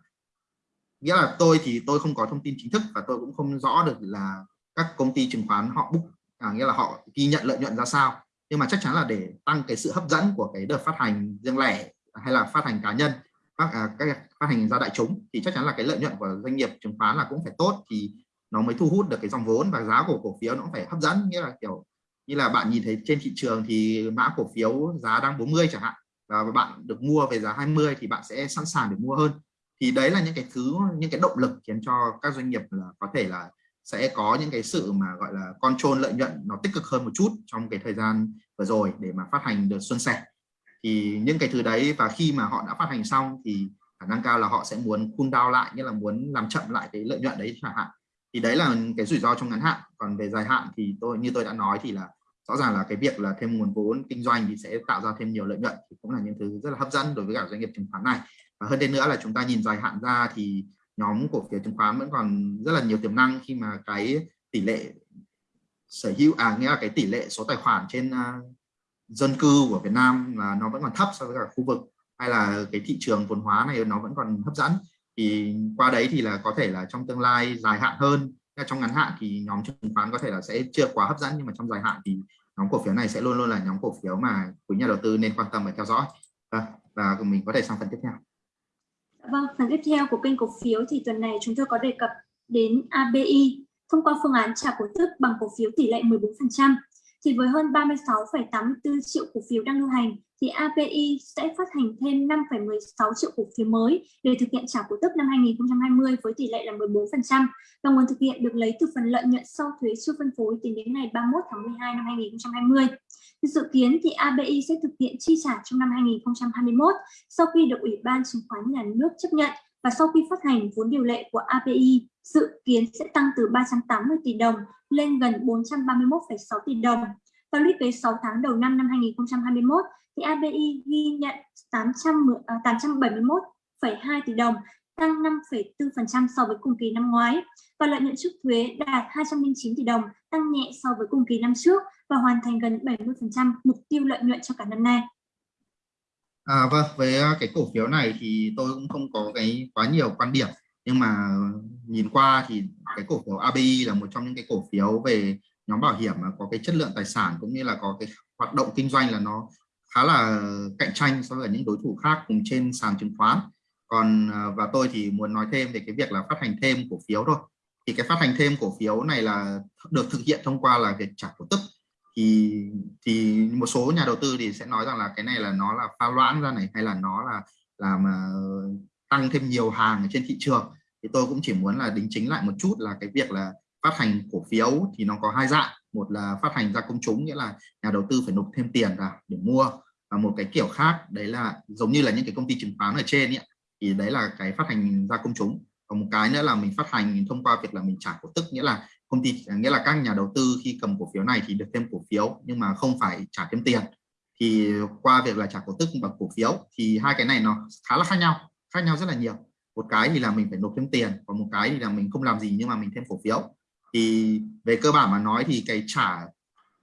nghĩa là tôi thì tôi không có thông tin chính thức và tôi cũng không rõ được là các công ty chứng khoán họ book à, nghĩa là họ ghi nhận lợi nhuận ra sao. Nhưng mà chắc chắn là để tăng cái sự hấp dẫn của cái đợt phát hành riêng lẻ hay là phát hành cá nhân phát à, các phát hành ra đại chúng thì chắc chắn là cái lợi nhuận của doanh nghiệp chứng khoán là cũng phải tốt thì nó mới thu hút được cái dòng vốn và giá của cổ phiếu nó cũng phải hấp dẫn. Nghĩa là kiểu như là bạn nhìn thấy trên thị trường thì mã cổ phiếu giá đang 40 chẳng hạn, và bạn được mua về giá 20 thì bạn sẽ sẵn sàng để mua hơn. Thì đấy là những cái thứ, những cái động lực khiến cho các doanh nghiệp là có thể là sẽ có những cái sự mà gọi là control lợi nhuận nó tích cực hơn một chút trong cái thời gian vừa rồi để mà phát hành được xuân sẻ. Thì những cái thứ đấy và khi mà họ đã phát hành xong thì khả năng cao là họ sẽ muốn cool down lại như là muốn làm chậm lại cái lợi nhuận đấy chẳng hạn. Thì đấy là cái rủi ro trong ngắn hạn. Còn về dài hạn thì tôi, như tôi đã nói thì là rõ ràng là cái việc là thêm nguồn vốn kinh doanh thì sẽ tạo ra thêm nhiều lợi nhuận thì cũng là những thứ rất là hấp dẫn đối với cả doanh nghiệp chứng khoán này. Và hơn thế nữa là chúng ta nhìn dài hạn ra thì nhóm cổ phiếu chứng khoán vẫn còn rất là nhiều tiềm năng khi mà cái tỷ lệ sở hữu à nghĩa là cái tỷ lệ số tài khoản trên uh, dân cư của Việt Nam là nó vẫn còn thấp so với cả khu vực hay là cái thị trường vốn hóa này nó vẫn còn hấp dẫn. Thì qua đấy thì là có thể là trong tương lai dài hạn hơn. Trong ngắn hạn thì nhóm chứng khoán có thể là sẽ chưa quá hấp dẫn nhưng mà trong dài hạn thì nhóm cổ phiếu này sẽ luôn luôn là nhóm cổ phiếu mà quý nhà đầu tư nên quan tâm và theo dõi vâng, và, và mình có thể sang phần tiếp theo Vâng, phần tiếp theo của kênh cổ phiếu thì tuần này chúng tôi có đề cập đến ABI thông qua phương án trả cổ tức bằng cổ phiếu tỷ lệ 14%. Thì với hơn 36,84 triệu cổ phiếu đang lưu hành thì API sẽ phát hành thêm 5,16 triệu cổ phiếu mới để thực hiện trả cổ tức năm 2020 với tỷ lệ là 14% và nguồn thực hiện được lấy từ phần lợi nhuận sau thuế chưa phân phối tính đến ngày 31 tháng 12 năm 2020. Dự kiến thì ABI sẽ thực hiện chi trả trong năm 2021 sau khi được Ủy ban chứng khoán nhà nước chấp nhận và sau khi phát hành vốn điều lệ của API dự kiến sẽ tăng từ 380 tỷ đồng lên gần 431,6 tỷ đồng. Và lũy kế 6 tháng đầu năm năm 2021 thì ABI ghi nhận 800, 871,2 à, tỷ đồng, tăng 5,4% so với cùng kỳ năm ngoái và lợi nhuận trước thuế đạt 209 tỷ đồng, tăng nhẹ so với cùng kỳ năm trước và hoàn thành gần 70% mục tiêu lợi nhuận cho cả năm nay. À, vâng, với à, cái cổ phiếu này thì tôi cũng không có cái quá nhiều quan điểm nhưng mà nhìn qua thì cái cổ phiếu ABI là một trong những cái cổ phiếu về nhóm bảo hiểm mà có cái chất lượng tài sản cũng như là có cái hoạt động kinh doanh là nó khá là cạnh tranh so với những đối thủ khác cùng trên sàn chứng khoán. Còn à, và tôi thì muốn nói thêm về cái việc là phát hành thêm cổ phiếu thôi. Thì cái phát hành thêm cổ phiếu này là được thực hiện thông qua là việc trả cổ tức. Thì thì một số nhà đầu tư thì sẽ nói rằng là cái này là nó là pha loãng ra này, hay là nó là làm à, tăng thêm nhiều hàng ở trên thị trường thì tôi cũng chỉ muốn là đính chính lại một chút là cái việc là phát hành cổ phiếu thì nó có hai dạng. Một là phát hành ra công chúng nghĩa là nhà đầu tư phải nộp thêm tiền ra để mua. Và một cái kiểu khác đấy là giống như là những cái công ty chứng khoán ở trên ấy, thì đấy là cái phát hành ra công chúng. Còn một cái nữa là mình phát hành thông qua việc là mình trả cổ tức nghĩa là công ty nghĩa là các nhà đầu tư khi cầm cổ phiếu này thì được thêm cổ phiếu nhưng mà không phải trả thêm tiền. Thì qua việc là trả cổ tức bằng cổ phiếu thì hai cái này nó khá là khác nhau khác nhau rất là nhiều một cái thì là mình phải nộp thêm tiền còn một cái thì là mình không làm gì nhưng mà mình thêm cổ phiếu. Thì về cơ bản mà nói thì cái trả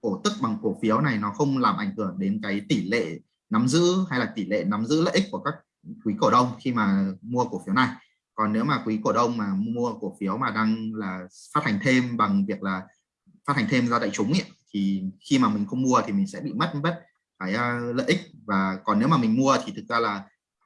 cổ tức bằng cổ phiếu này nó không làm ảnh hưởng đến cái tỷ lệ nắm giữ hay là tỷ lệ nắm giữ lợi ích của các quý cổ đông khi mà mua cổ phiếu này. Còn nếu mà quý cổ đông mà mua cổ phiếu mà đang là phát hành thêm bằng việc là phát hành thêm ra đại chúng ấy, thì khi mà mình không mua thì mình sẽ bị mất mất cái uh, lợi ích. Và còn nếu mà mình mua thì thực ra là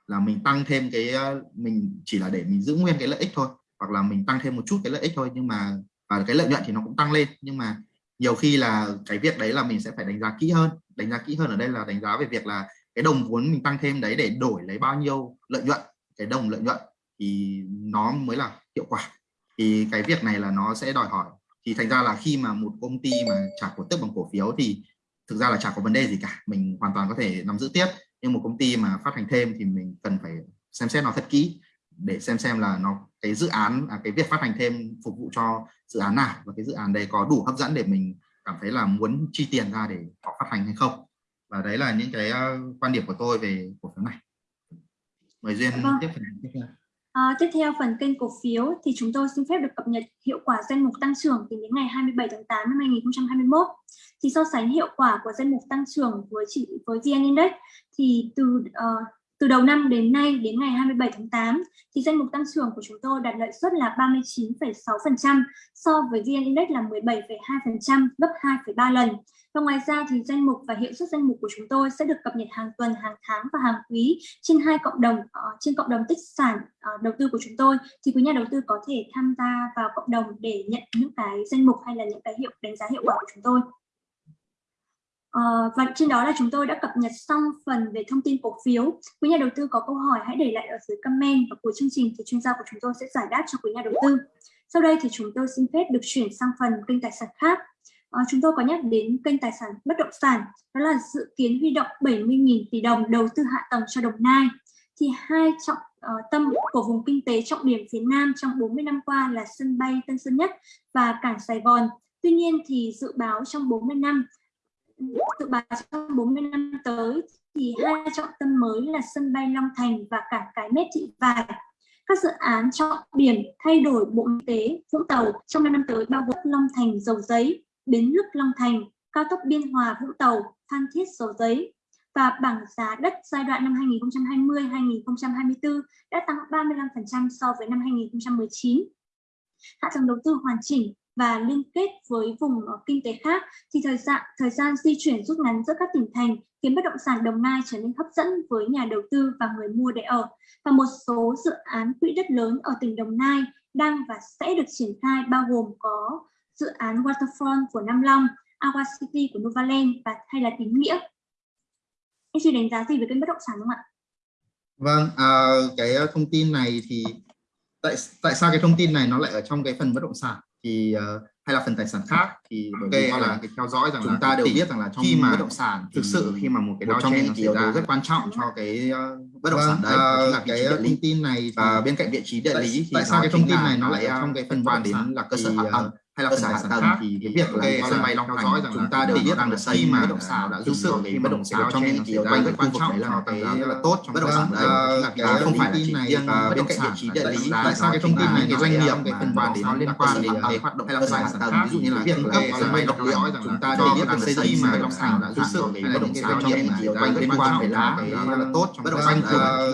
là mình tăng thêm cái ờ, mình chỉ là để mình giữ nguyên cái lợi ích thôi, hoặc là mình tăng thêm một chút cái lợi ích thôi, nhưng mà, và cái lợi nhuận thì nó cũng tăng lên. Nhưng mà nhiều khi là cái việc đấy là mình sẽ phải đánh giá kỹ hơn. Đánh giá kỹ hơn ở đây là đánh giá về việc là cái đồng vốn mình tăng thêm đấy để đổi lấy bao nhiêu lợi nhuận, cái đồng lợi nhuận thì nó mới là hiệu quả. Thì cái việc này là nó sẽ đòi hỏi. Thì thành ra là khi mà một công ty mà trả cổ tức bằng cổ phiếu thì thực ra là chả có vấn đề gì cả. Mình hoàn toàn có thể nắm giữ tiếp nhưng một công ty mà phát hành thêm thì mình cần phải xem xét nó thật kỹ để xem xem là nó cái dự án à, cái việc phát hành thêm phục vụ cho dự án nào và cái dự án đấy có đủ hấp dẫn để mình cảm thấy là muốn chi tiền ra để họ phát hành hay không và đấy là những cái uh, quan điểm của tôi về cổ phiếu này mời duyên vâng. tiếp tiếp theo À, tiếp theo phần kênh cổ phiếu thì chúng tôi xin phép được cập nhật hiệu quả danh mục tăng trưởng tính đến ngày 27 tháng 8 năm 2021. Thì so sánh hiệu quả của danh mục tăng trưởng với chỉ với VN Index thì từ uh, từ đầu năm đến nay đến ngày 27 tháng 8 thì danh mục tăng trưởng của chúng tôi đạt lợi suất là 39,6% so với VN Index là 17,2% gấp 2,3 lần. Và ngoài ra thì danh mục và hiệu suất danh mục của chúng tôi sẽ được cập nhật hàng tuần, hàng tháng và hàng quý trên hai cộng đồng uh, trên cộng đồng tích sản uh, đầu tư của chúng tôi thì quý nhà đầu tư có thể tham gia vào cộng đồng để nhận những cái danh mục hay là những cái hiệu đánh giá hiệu quả của chúng tôi. Uh, và trên đó là chúng tôi đã cập nhật xong phần về thông tin cổ phiếu. Quý nhà đầu tư có câu hỏi hãy để lại ở dưới comment và cuối chương trình thì chuyên gia của chúng tôi sẽ giải đáp cho quý nhà đầu tư. Sau đây thì chúng tôi xin phép được chuyển sang phần kênh tài sản khác à, chúng tôi có nhắc đến kênh tài sản bất động sản đó là dự kiến huy động 70.000 tỷ đồng đầu tư hạ tầng cho Đồng Nai thì hai trọng uh, tâm của vùng kinh tế trọng điểm phía Nam trong 40 năm qua là sân bay Tân Sơn Nhất và cảng Sài Gòn. Tuy nhiên thì dự báo trong 40 năm dự báo trong 40 năm tới thì hai trọng tâm mới là sân bay Long Thành và cảng Cái Mép Thị Vải. Các dự án trọng điểm thay đổi bộ y tế Vũng Tàu trong 5 năm tới bao gồm Long Thành, Dầu Giấy, Bến Lức Long Thành, cao tốc Biên Hòa Vũng Tàu, Phan Thiết Dầu Giấy và bảng giá đất giai đoạn năm 2020-2024 đã tăng 35% so với năm 2019. Hạ tầng đầu tư hoàn chỉnh và liên kết với vùng ờ, kinh tế khác thì thời gian thời gian di chuyển rút ngắn giữa các tỉnh thành khiến bất động sản Đồng Nai trở nên hấp dẫn với nhà đầu tư và người mua để ở. Và một số dự án quỹ đất lớn ở tỉnh Đồng Nai đang và sẽ được triển khai bao gồm có dự án Waterfront của Nam Long, Aqua City của Novaland và hay là Tín Nghĩa. Anh chị đánh giá gì về kênh bất động sản không ạ? Vâng, à, cái thông tin này thì tại tại sao cái thông tin này nó lại ở trong cái phần bất động sản thì uh, hay là phần tài sản khác thì ok là cái theo dõi rằng chúng ta đều biết rằng là trong khi mà bất động sản thực sự khi mà một cái đau chen nó xảy ra rất quan trọng cho cái uh, bất động sản đấy uh, là cái thông tin này và bên cạnh vị trí địa lý thì tại sao cái thông tin này nó lại trong cái phần quan đến là cơ sở hạ tầng hay là sản khác thì cái việc là sân bay Long Thành chúng ta đều biết rằng được xây mà bất động sản đã thực sự cái bất động sản trong cái quanh rất quan trọng là cái rất là tốt trong bất động sản đấy là không phải là chỉ riêng bên cạnh vị trí địa lý tại sao cái thông tin này cái doanh nghiệp cái phần quan đến nó liên quan đến cái hoạt động hay là sản khác ví dụ như là việc cấp sân bay độc liệu chúng ta đều biết rằng xây dựng mà bất động sản đã thực sự cái bất động sản trong cái quanh liên quan phải là rất là tốt trong bất động sản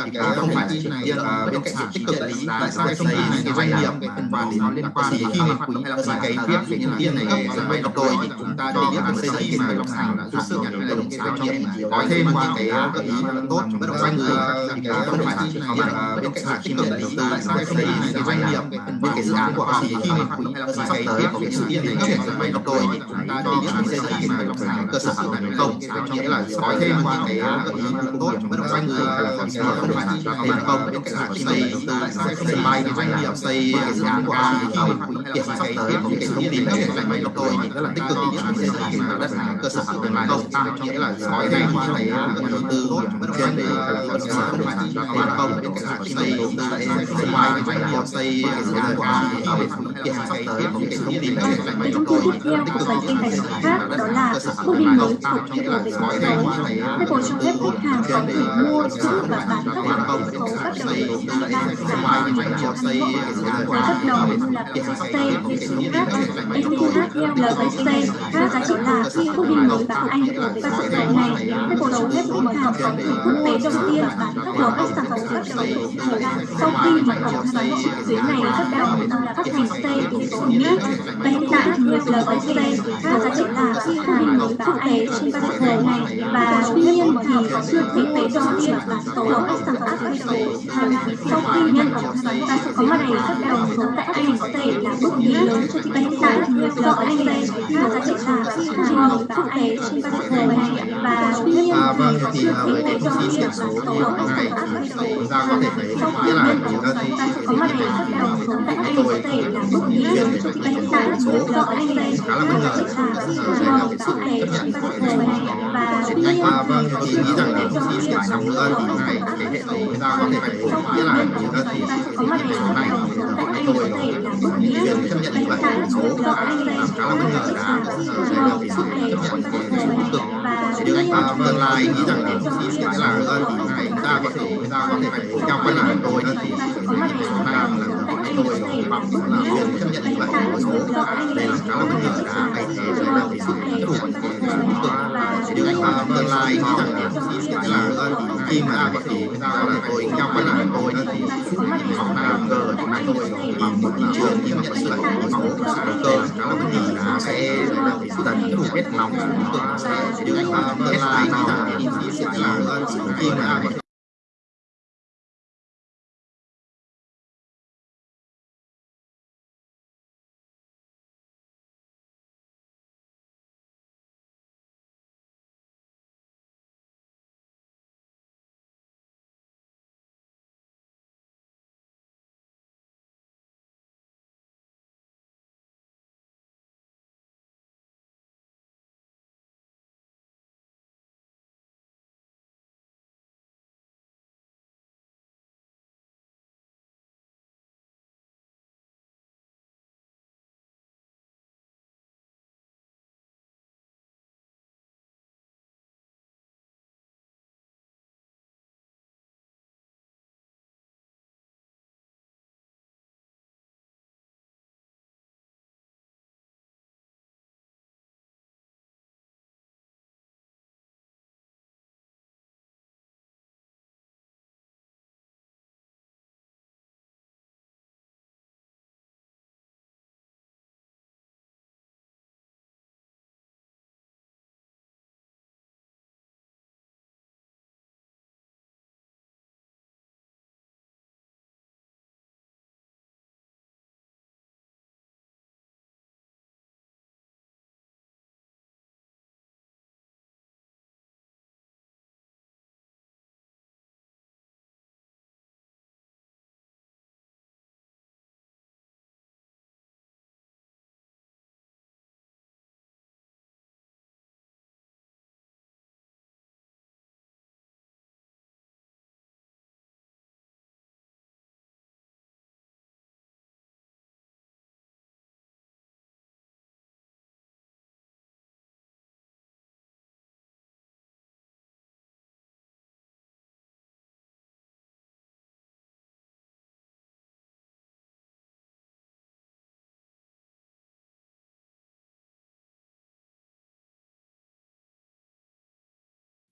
thì cái không phải chỉ riêng bên cạnh việc tích cực địa lý tại sao cái thông tin này cái doanh nghiệp cái phần quan đến nó liên quan đến khi hoạt động hay là cái cái việc như tiên này cái sân bay độc đôi thì chúng ta cho biết là xây dựng mà long thành là thực sự nhận hay là đồng sao cho có thêm qua cái gợi ý tốt bất động doanh người thì cái không phải là chỉ là bên cạnh khi mà đầu tư tại sao cái cái doanh nghiệp bên cái dự án của họ. thì khi mà hay là sắp tới có cái sự kiện này cái sân bay độc đôi thì chúng ta cho biết là xây dựng mà long thành cơ sở hạ tầng không cho nghĩa là có thêm qua cái gợi ý tốt bất động doanh người là không phải là cho thêm không bên cạnh khi mà đầu tư tại sao cái bay cái doanh nghiệp xây cái dự án của họ thì khi mà hiện sắp tới có cái thông tin này cái máy độc tôi thì rất là tích cực những xây dựng mà đất là cơ sở hạ tầng này không cho nghĩa là nói ngay qua là đầu tư tốt bất động sản để là có cơ sở không phải là tiền không bên cạnh khi xây đầu tư tại sân bay cái doanh nghiệp xây dự án của họ thì hiện sắp tới có cái thông tin này cái máy độc tôi tích cực những xây dựng mà đất là cơ sở hạ tầng này không cho nghĩa là nói ngay qua cái đầu tư tốt bất động là có mua giữ và bán các khoản không bên cạnh xây đầu tư tại sân bay cái doanh nghiệp xây dự án của họ thì hiện sắp tới có cái thông tin này các giá trị là quốc đi mới và Anh và sự kiện này các cổ đấu hết mở hàng phòng quốc tế đầu tiên của các sản phẩm bắt đầu thời gian sau khi mà cổng thanh toán tuyến này bắt đầu phát hành C từ số nhất và hiện tại thì các giá trị là quốc đi mới và Anh trên các thực thể này và tuy nhiên thì chưa thực tế đầu tiên là số của các sản phẩm bắt đầu sau khi nhân cổng thanh toán có mặt này bắt đầu số tại Anh có là bước đi lớn cho thị hiện tại thì nhiều do ở đây là trường quốc tế trên văn thường và tuy nhiên À, vâng, thì à, với cái thông tin điểm số như thế này thì chúng ta có thể thấy nghĩa là cái đơn vị có mặt đầy rất đồng số tại các tôi tỉnh thể là tế viên về thì nhiều do ở đây là khá là bất ngờ đây là cái sự chấp nhận của thống và tuy nhiên À, vâng, thì nghĩ rằng là năm nữa thì này cái hệ thống chúng ta có thể thấy nghĩa là cái đơn vị có mặt đầy số này thì các tôi quốc những viên chấp nhận như vậy số là làm khá là bất ngờ đã đây là cái sự hệ thống tích cực anh và tương lai nghĩ rằng là thông tin sẽ là đơn vị này ta có thể ta có thể phải theo quan điểm của tôi đơn vị số này là tôi bằng là viên chấp nhận như vậy. Số đây là khá là bất ngờ đã. Thay thế đây là cái sự chấp nhận của hệ cực điều và tương lai nghĩ rằng là sẽ là khi mà thể chúng ta có thể tôi theo điểm của tôi đơn vị học là cơ của chúng tôi bằng một thị trường nhưng mà là có máu của cơ khá là đã sẽ là cái sự tận đủ hết lòng của tôi sẽ điều và tương lai nghĩ rằng là sẽ là khi mà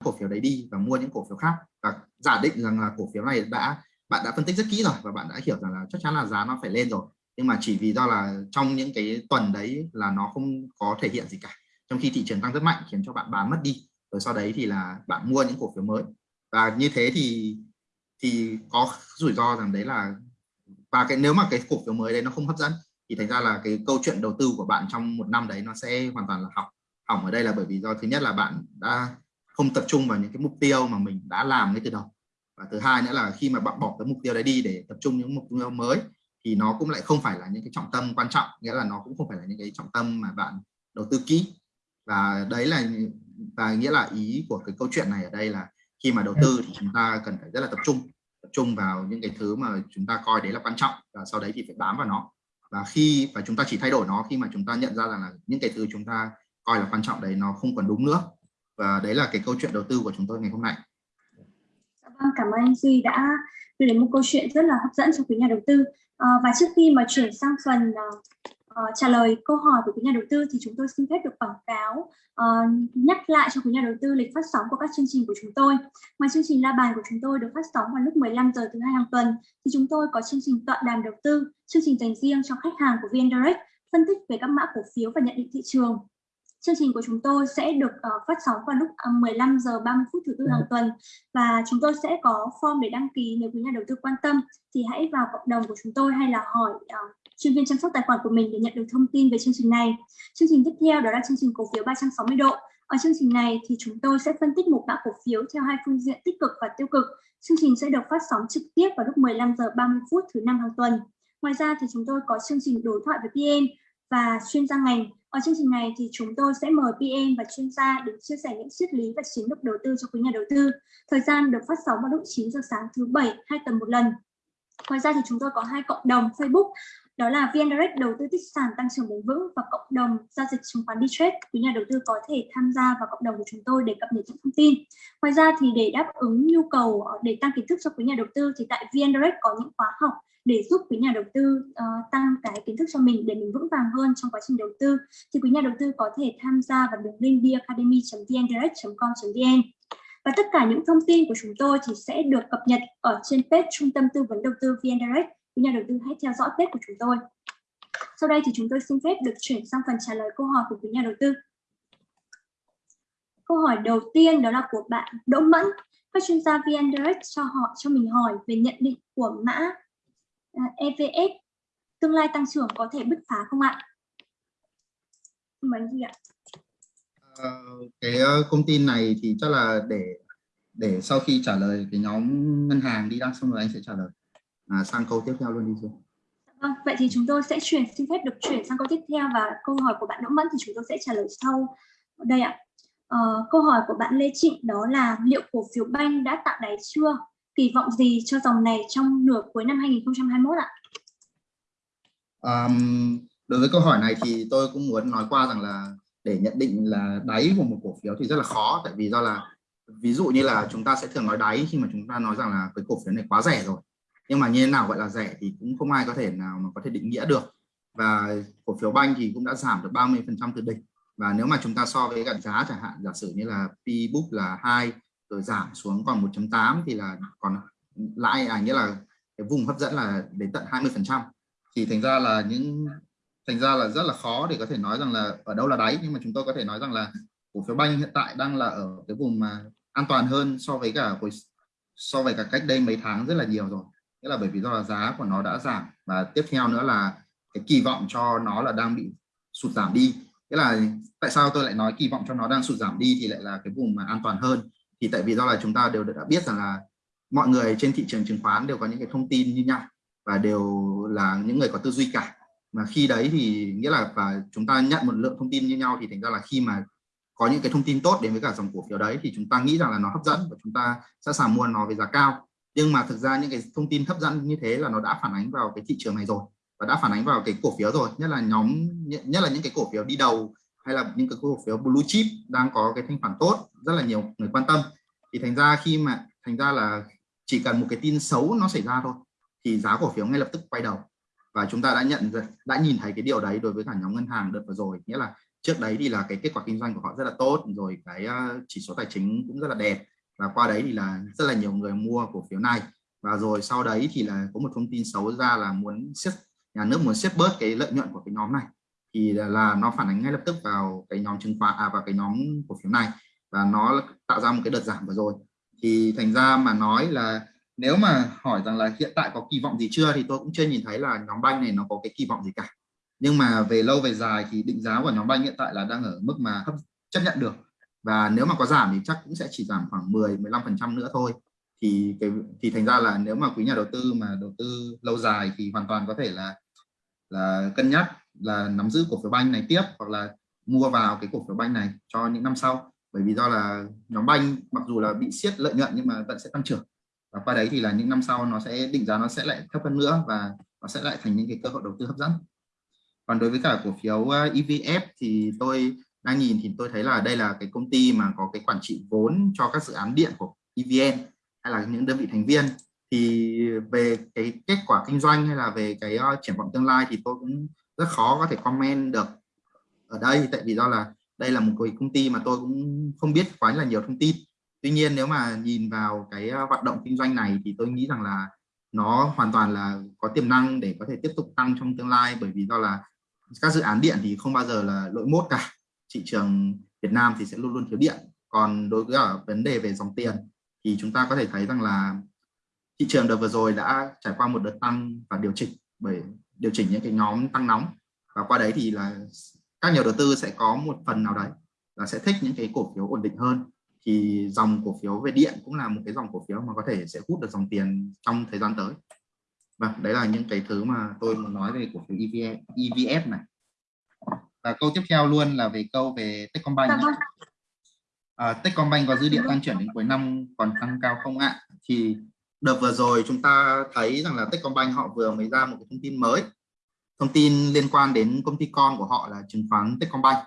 cổ phiếu đấy đi và mua những cổ phiếu khác. Và giả định rằng là cổ phiếu này đã, bạn đã phân tích rất kỹ rồi và bạn đã hiểu rằng là chắc chắn là giá nó phải lên rồi. Nhưng mà chỉ vì do là trong những cái tuần đấy là nó không có thể hiện gì cả. Trong khi thị trường tăng rất mạnh khiến cho bạn bán mất đi. Rồi sau đấy thì là bạn mua những cổ phiếu mới. Và như thế thì thì có rủi ro rằng đấy là, và cái nếu mà cái cổ phiếu mới đấy nó không hấp dẫn thì thành ra là cái câu chuyện đầu tư của bạn trong một năm đấy nó sẽ hoàn toàn là học hỏng ở đây là bởi vì do thứ nhất là bạn đã không tập trung vào những cái mục tiêu mà mình đã làm ngay từ đầu. Và thứ hai nữa là khi mà bạn bỏ cái mục tiêu đấy đi để tập trung những mục tiêu mới, thì nó cũng lại không phải là những cái trọng tâm quan trọng, nghĩa là nó cũng không phải là những cái trọng tâm mà bạn đầu tư kỹ. Và đấy là, và nghĩa là ý của cái câu chuyện này ở đây là khi mà đầu tư thì chúng ta cần phải rất là tập trung tập trung vào những cái thứ mà chúng ta coi đấy là quan trọng và sau đấy thì phải bám vào nó. Và khi, và chúng ta chỉ thay đổi nó khi mà chúng ta nhận ra rằng là những cái thứ chúng ta coi là quan trọng đấy nó không còn đúng nữa và đấy là cái câu chuyện đầu tư của chúng tôi ngày hôm nay. Dạ vâng, cảm ơn anh Duy đã đưa đến một câu chuyện rất là hấp dẫn cho quý nhà đầu tư. À, và trước khi mà chuyển sang phần uh, trả lời câu hỏi của quý nhà đầu tư thì chúng tôi xin phép được quảng cáo uh, nhắc lại cho quý nhà đầu tư lịch phát sóng của các chương trình của chúng tôi. Ngoài chương trình la bàn của chúng tôi được phát sóng vào lúc 15 giờ thứ hai hàng tuần thì chúng tôi có chương trình tọa đàm đầu tư chương trình dành riêng cho khách hàng của VN Direct phân tích về các mã cổ phiếu và nhận định thị trường. Chương trình của chúng tôi sẽ được uh, phát sóng vào lúc uh, 15 giờ 30 phút thứ tư hàng tuần và chúng tôi sẽ có form để đăng ký nếu quý nhà đầu tư quan tâm thì hãy vào cộng đồng của chúng tôi hay là hỏi uh, chuyên viên chăm sóc tài khoản của mình để nhận được thông tin về chương trình này. Chương trình tiếp theo đó là chương trình cổ phiếu 360 độ. Ở chương trình này thì chúng tôi sẽ phân tích một mã cổ phiếu theo hai phương diện tích cực và tiêu cực. Chương trình sẽ được phát sóng trực tiếp vào lúc 15 giờ 30 phút thứ năm hàng tuần. Ngoài ra thì chúng tôi có chương trình đối thoại với PM và chuyên gia ngành. Ở chương trình này thì chúng tôi sẽ mời PM và chuyên gia để chia sẻ những triết lý và chiến lược đầu tư cho quý nhà đầu tư. Thời gian được phát sóng vào lúc 9 giờ sáng thứ bảy, hai tuần một lần. Ngoài ra thì chúng tôi có hai cộng đồng, Facebook đó là VN Direct đầu tư tích sản tăng trưởng bền vững và cộng đồng giao dịch chứng khoán Dtrade. Quý nhà đầu tư có thể tham gia vào cộng đồng của chúng tôi để cập nhật những thông tin. Ngoài ra thì để đáp ứng nhu cầu ờ, để tăng kiến thức cho quý nhà đầu tư thì tại VN Direct có những khóa học để giúp quý nhà đầu tư uh, tăng cái kiến thức cho mình để mình vững vàng hơn trong quá trình đầu tư thì quý nhà đầu tư có thể tham gia vào đường link vacademy.vndirect.com.vn và tất cả những thông tin của chúng tôi thì sẽ được cập nhật ở trên page Trung tâm Tư vấn Đầu tư VN Direct quý nhà đầu tư hãy theo dõi tết của chúng tôi. Sau đây thì chúng tôi xin phép được chuyển sang phần trả lời câu hỏi của quý nhà đầu tư. Câu hỏi đầu tiên đó là của bạn Đỗ Mẫn. Các chuyên gia VN Direct cho họ cho mình hỏi về nhận định của mã à, EVS tương lai tăng trưởng có thể bứt phá không ạ? Mời gì ạ? À, cái ờ, công tin này thì chắc là để để sau khi trả lời cái nhóm ngân hàng đi đăng xong rồi anh sẽ trả lời à, sang câu tiếp theo luôn đi xuống. Vâng, vậy thì chúng tôi sẽ chuyển xin phép được chuyển sang câu tiếp theo và câu hỏi của bạn Đỗ Mẫn thì chúng tôi sẽ trả lời sau đây ạ. Ờ, câu hỏi của bạn Lê Trịnh đó là liệu cổ phiếu banh đã tạo đáy chưa? Kỳ vọng gì cho dòng này trong nửa cuối năm 2021 ạ? Um, đối với câu hỏi này thì tôi cũng muốn nói qua rằng là để nhận định là đáy của một cổ phiếu thì rất là khó tại vì do là ví dụ như là chúng ta sẽ thường nói đáy khi mà chúng ta nói rằng là cái cổ phiếu này quá rẻ rồi nhưng mà như thế nào gọi là rẻ thì cũng không ai có thể nào mà có thể định nghĩa được. Và cổ phiếu banh thì cũng đã giảm được 30 phần trăm từ đỉnh. Và nếu mà chúng ta so với cả giá chẳng hạn, giả sử như là P book là hai, rồi giảm xuống còn 1.8 thì là còn lãi à nghĩa là cái vùng hấp dẫn là đến tận 20 phần trăm. Thì thành ra là những, thành ra là rất là khó để có thể nói rằng là ở đâu là đáy. Nhưng mà chúng tôi có thể nói rằng là cổ phiếu banh hiện tại đang là ở cái vùng mà an toàn hơn so với cả, so với cả cách đây mấy tháng rất là nhiều rồi nghĩa là bởi vì do là giá của nó đã giảm và tiếp theo nữa là cái kỳ vọng cho nó là đang bị sụt giảm đi. Nghĩa là tại sao tôi lại nói kỳ vọng cho nó đang sụt giảm đi thì lại là cái vùng mà an toàn hơn? Thì tại vì do là chúng ta đều đã biết rằng là mọi người trên thị trường chứng khoán đều có những cái thông tin như nhau và đều là những người có tư duy cả. Mà khi đấy thì nghĩa là và chúng ta nhận một lượng thông tin như nhau thì thành ra là khi mà có những cái thông tin tốt đến với cả dòng cổ phiếu đấy thì chúng ta nghĩ rằng là nó hấp dẫn và chúng ta sẵn sàng mua nó với giá cao nhưng mà thực ra những cái thông tin hấp dẫn như thế là nó đã phản ánh vào cái thị trường này rồi và đã phản ánh vào cái cổ phiếu rồi. Nhất là nhóm, nhất là những cái cổ phiếu đi đầu hay là những cái cổ phiếu blue chip đang có cái thanh khoản tốt, rất là nhiều người quan tâm. Thì thành ra khi mà, thành ra là chỉ cần một cái tin xấu nó xảy ra thôi thì giá cổ phiếu ngay lập tức quay đầu. Và chúng ta đã nhận đã nhìn thấy cái điều đấy đối với cả nhóm ngân hàng đợt vừa rồi. Nghĩa là trước đấy thì là cái kết quả kinh doanh của họ rất là tốt, rồi cái ờ, chỉ số tài chính cũng rất là đẹp và qua đấy thì là rất là nhiều người mua cổ phiếu này. Và rồi sau đấy thì là có một thông tin xấu ra là muốn siết nhà nước muốn siết bớt cái lợi nhuận của cái nhóm này. Thì là, là nó phản ánh ngay lập tức vào cái nhóm chứng khoán à vào cái nhóm cổ phiếu này. Và nó tạo ra một cái đợt giảm vừa rồi. Thì thành ra mà nói là nếu mà hỏi rằng là hiện tại có kỳ vọng gì chưa thì tôi cũng chưa nhìn thấy là nhóm banh này nó có cái kỳ vọng gì cả. Nhưng mà về lâu về dài thì định giá của nhóm banh hiện tại là đang ở mức mà hấp chấp nhận được và nếu mà có giảm thì chắc cũng sẽ chỉ giảm khoảng 10 15 phần trăm nữa thôi. Thì cái, thì thành ra là nếu mà quý nhà đầu tư mà đầu tư lâu dài thì hoàn toàn có thể là là cân nhắc là nắm giữ cổ phiếu banh này tiếp hoặc là mua vào cái cổ phiếu banh này cho những năm sau. Bởi vì do là nhóm banh mặc dù là bị siết lợi nhuận nhưng mà vẫn sẽ tăng trưởng. Và qua đấy thì là những năm sau nó sẽ, định giá nó sẽ lại thấp hơn nữa và nó sẽ lại thành những cái cơ hội đầu tư hấp dẫn. Còn đối với cả cổ phiếu ờ, EVF thì tôi đang nhìn thì tôi thấy là đây là cái công ty mà có cái quản trị vốn cho các dự án điện của EVN hay là những đơn vị thành viên. Thì về cái kết quả kinh doanh hay là về cái uh, triển vọng tương lai thì tôi cũng rất khó có thể comment được ở đây. Tại vì do là đây là một cái công ty mà tôi cũng không biết quá là nhiều thông tin. Tuy nhiên nếu mà nhìn vào cái ờ, hoạt động kinh doanh này thì tôi nghĩ rằng là nó hoàn toàn là có tiềm năng để có thể tiếp tục tăng trong tương lai. Bởi vì do là các dự án điện thì không bao giờ là lỗi mốt cả thị trường Việt Nam thì sẽ luôn luôn thiếu điện. Còn đối với ở vấn đề về dòng tiền thì chúng ta có thể thấy rằng là thị trường đợt vừa rồi đã trải qua một đợt tăng và điều chỉnh bởi điều chỉnh những cái nhóm tăng nóng. Và qua đấy thì là các nhà đầu tư sẽ có một phần nào đấy là sẽ thích những cái cổ phiếu ổn định hơn. Thì dòng cổ phiếu về điện cũng là một cái dòng cổ phiếu mà có thể sẽ hút được dòng tiền trong thời gian tới. Và đấy là những cái thứ mà tôi muốn nói về cổ phiếu EVF, EVF này và câu tiếp theo luôn là về câu về Techcombank Dạ vâng. à, Techcombank có dư địa tăng trưởng đến cuối năm còn tăng cao không ạ? Thì đợt vừa rồi chúng ta thấy rằng là Techcombank họ vừa mới ra một cái thông tin mới. Thông tin liên quan đến công ty con của họ là chứng khoán Techcombank.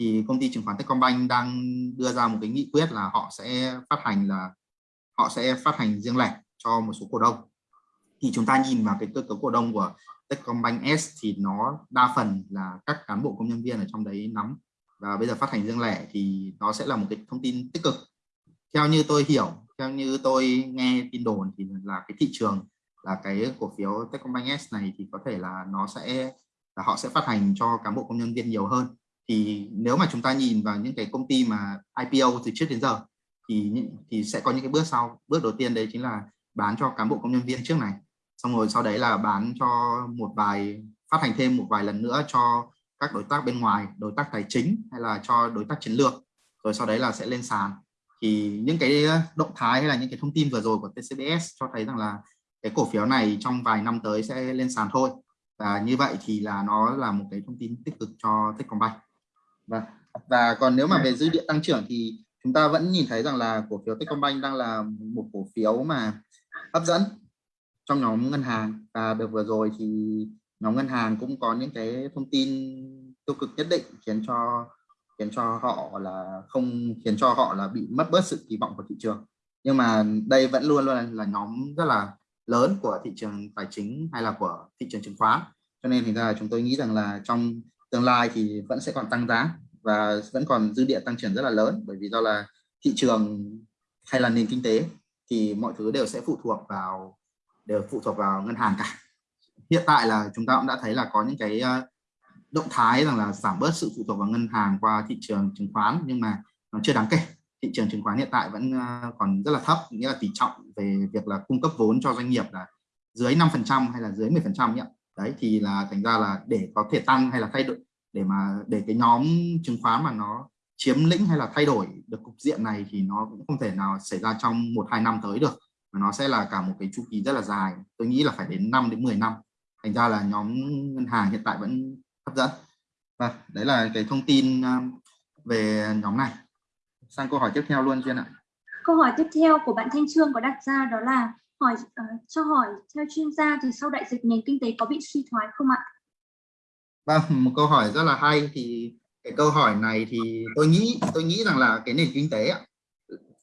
Thì công ty chứng khoán Techcombank đang đưa ra một cái nghị quyết là họ sẽ phát hành là họ sẽ phát hành riêng lẻ cho một số cổ đông. Thì chúng ta nhìn vào cái cơ cấu cổ đông của Techcombank S thì nó đa phần là các cán bộ công nhân viên ở trong đấy nắm. Và bây giờ phát hành riêng lẻ thì nó sẽ là một cái thông tin tích cực. Theo như tôi hiểu, theo như tôi nghe tin đồn thì là cái thị trường, là cái cổ phiếu Techcombank S này thì có thể là nó sẽ, là họ sẽ phát hành cho cán bộ công nhân viên nhiều hơn. Thì nếu mà chúng ta nhìn vào những cái công ty mà IPO từ trước đến giờ, thì thì sẽ có những cái bước sau. Bước đầu tiên đấy chính là bán cho cán bộ công nhân viên trước này xong rồi sau đấy là bán cho một vài, phát hành thêm một vài lần nữa cho các đối tác bên ngoài, đối tác tài chính hay là cho đối tác chiến lược. Rồi sau đấy là sẽ lên sàn. Thì những cái ờ, động thái hay là những cái thông tin vừa rồi của TCBS cho thấy rằng là cái cổ phiếu này trong vài năm tới sẽ lên sàn thôi. Và như vậy thì là nó là một cái thông tin tích cực cho Techcombank. Và và còn nếu mà về dư địa tăng trưởng thì chúng ta vẫn nhìn thấy rằng là cổ phiếu Techcombank đang là một cổ phiếu mà hấp dẫn trong nhóm ngân hàng. Và được vừa rồi thì nhóm ngân hàng cũng có những cái thông tin tiêu cực nhất định khiến cho khiến cho họ là không, khiến cho họ là bị mất bớt sự kỳ vọng của thị trường. Nhưng mà đây vẫn luôn luôn là nhóm rất là lớn của thị trường tài chính hay là của thị trường chứng khoán. Cho nên thì ra chúng tôi nghĩ rằng là trong tương lai thì vẫn sẽ còn tăng giá và vẫn còn dư địa tăng trưởng rất là lớn. Bởi vì do là thị trường hay là nền kinh tế thì mọi thứ đều sẽ phụ thuộc vào đều phụ thuộc vào ngân hàng cả. Hiện tại là chúng ta cũng đã thấy là có những cái ờ, động thái rằng là giảm bớt sự phụ thuộc vào ngân hàng qua thị trường chứng khoán, nhưng mà nó chưa đáng kể. Thị trường chứng khoán hiện tại vẫn ờ, còn rất là thấp, nghĩa là tỷ trọng về việc là cung cấp vốn cho doanh nghiệp là dưới 5% hay là dưới 10% nhỉ? Đấy, thì là thành ra là để có thể tăng hay là thay đổi, để mà, để cái nhóm chứng khoán mà nó chiếm lĩnh hay là thay đổi được cục diện này thì nó cũng không thể nào xảy ra trong một hai năm tới được nó sẽ là cả một cái chu kỳ rất là dài. Tôi nghĩ là phải đến 5 đến 10 năm. Thành ra là nhóm ngân hàng hiện tại vẫn hấp dẫn. Và đấy là cái thông tin um, về nhóm này. Sang câu hỏi tiếp theo luôn chưa ạ. Câu hỏi tiếp theo của bạn Thanh Trương có đặt ra đó là hỏi uh, cho hỏi theo chuyên gia thì sau đại dịch nền kinh tế có bị suy thoái không ạ? Vâng, một câu hỏi rất là hay. Thì cái câu hỏi này thì tôi nghĩ tôi nghĩ rằng là cái nền kinh tế